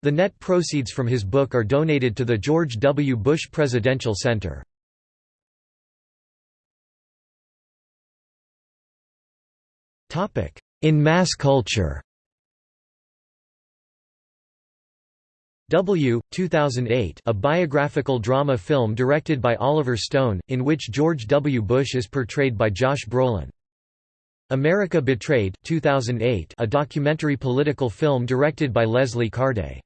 The net proceeds from his book are donated to the George W. Bush Presidential Center. In mass culture W. 2008 a biographical drama film directed by Oliver Stone, in which George W. Bush is portrayed by Josh Brolin. America Betrayed 2008 a documentary political film directed by Leslie Cardé.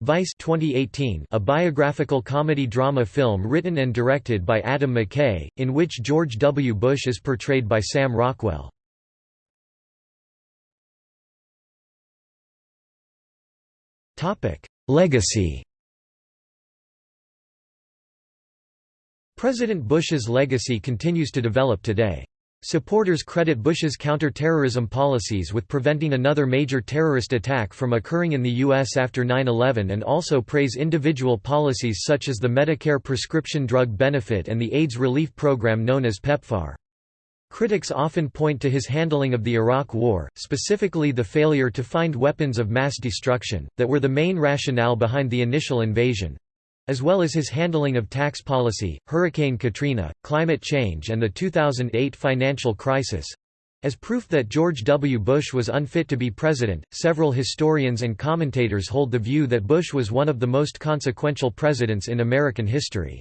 Vice 2018 a biographical comedy drama film written and directed by Adam McKay, in which George W. Bush is portrayed by Sam Rockwell. Legacy President Bush's legacy continues to develop today. Supporters credit Bush's counter-terrorism policies with preventing another major terrorist attack from occurring in the U.S. after 9-11 and also praise individual policies such as the Medicare prescription drug benefit and the AIDS relief program known as PEPFAR. Critics often point to his handling of the Iraq War, specifically the failure to find weapons of mass destruction, that were the main rationale behind the initial invasion as well as his handling of tax policy, Hurricane Katrina, climate change and the 2008 financial crisis. As proof that George W. Bush was unfit to be president, several historians and commentators hold the view that Bush was one of the most consequential presidents in American history.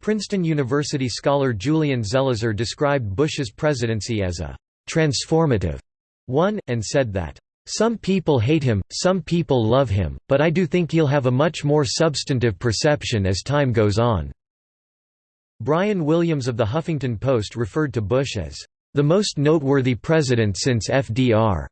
Princeton University scholar Julian Zelizer described Bush's presidency as a «transformative» one, and said that some people hate him, some people love him, but I do think he'll have a much more substantive perception as time goes on." Brian Williams of The Huffington Post referred to Bush as, "...the most noteworthy president since FDR,"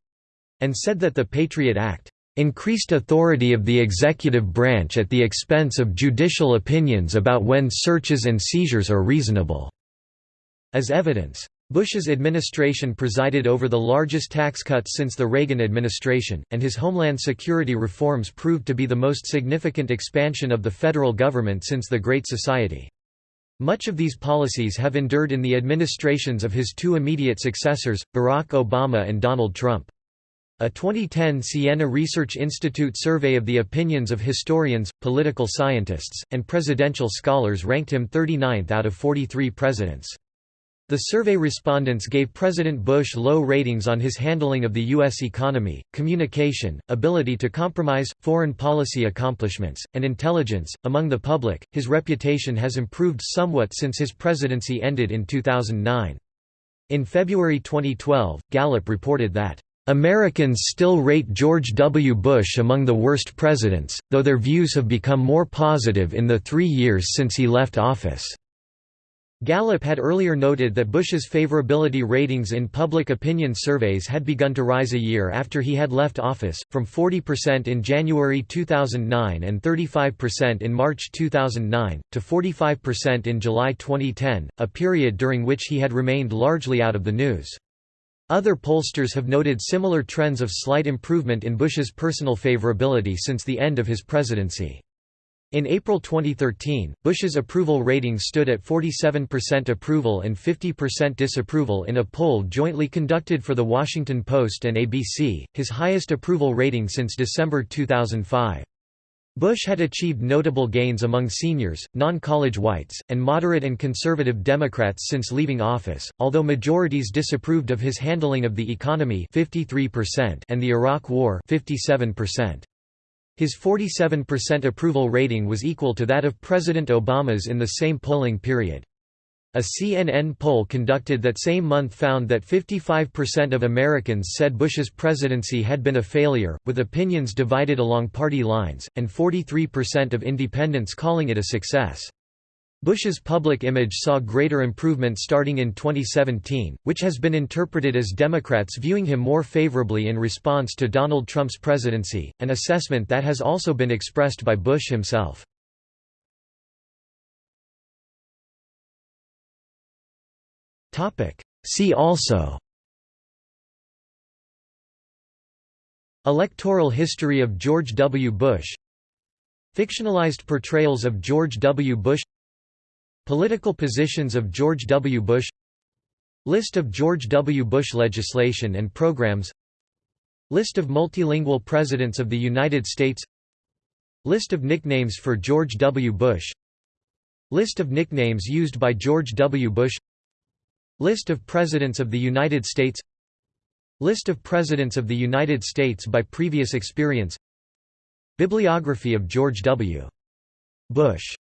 and said that the Patriot Act increased authority of the executive branch at the expense of judicial opinions about when searches and seizures are reasonable." As evidence, Bush's administration presided over the largest tax cuts since the Reagan administration, and his homeland security reforms proved to be the most significant expansion of the federal government since the Great Society. Much of these policies have endured in the administrations of his two immediate successors, Barack Obama and Donald Trump. A 2010 Siena Research Institute survey of the opinions of historians, political scientists, and presidential scholars ranked him 39th out of 43 presidents. The survey respondents gave President Bush low ratings on his handling of the U.S. economy, communication, ability to compromise, foreign policy accomplishments, and intelligence. Among the public, his reputation has improved somewhat since his presidency ended in 2009. In February 2012, Gallup reported that Americans still rate George W. Bush among the worst presidents, though their views have become more positive in the three years since he left office. Gallup had earlier noted that Bush's favorability ratings in public opinion surveys had begun to rise a year after he had left office, from 40% in January 2009 and 35% in March 2009, to 45% in July 2010, a period during which he had remained largely out of the news. Other pollsters have noted similar trends of slight improvement in Bush's personal favorability since the end of his presidency. In April 2013, Bush's approval rating stood at 47% approval and 50% disapproval in a poll jointly conducted for The Washington Post and ABC, his highest approval rating since December 2005. Bush had achieved notable gains among seniors, non-college whites, and moderate and conservative Democrats since leaving office, although majorities disapproved of his handling of the economy 53% and the Iraq War 57%. His 47% approval rating was equal to that of President Obama's in the same polling period. A CNN poll conducted that same month found that 55% of Americans said Bush's presidency had been a failure, with opinions divided along party lines, and 43% of independents calling it a success. Bush's public image saw greater improvement starting in 2017, which has been interpreted as Democrats viewing him more favorably in response to Donald Trump's presidency, an assessment that has also been expressed by Bush himself. Topic. See also Electoral history of George W. Bush Fictionalized portrayals of George W. Bush Political positions of George W. Bush List of George W. Bush legislation and programs List of multilingual presidents of the United States List of nicknames for George W. Bush List of nicknames used by George W. Bush List of Presidents of the United States List of Presidents of the United States by previous experience Bibliography of George W. Bush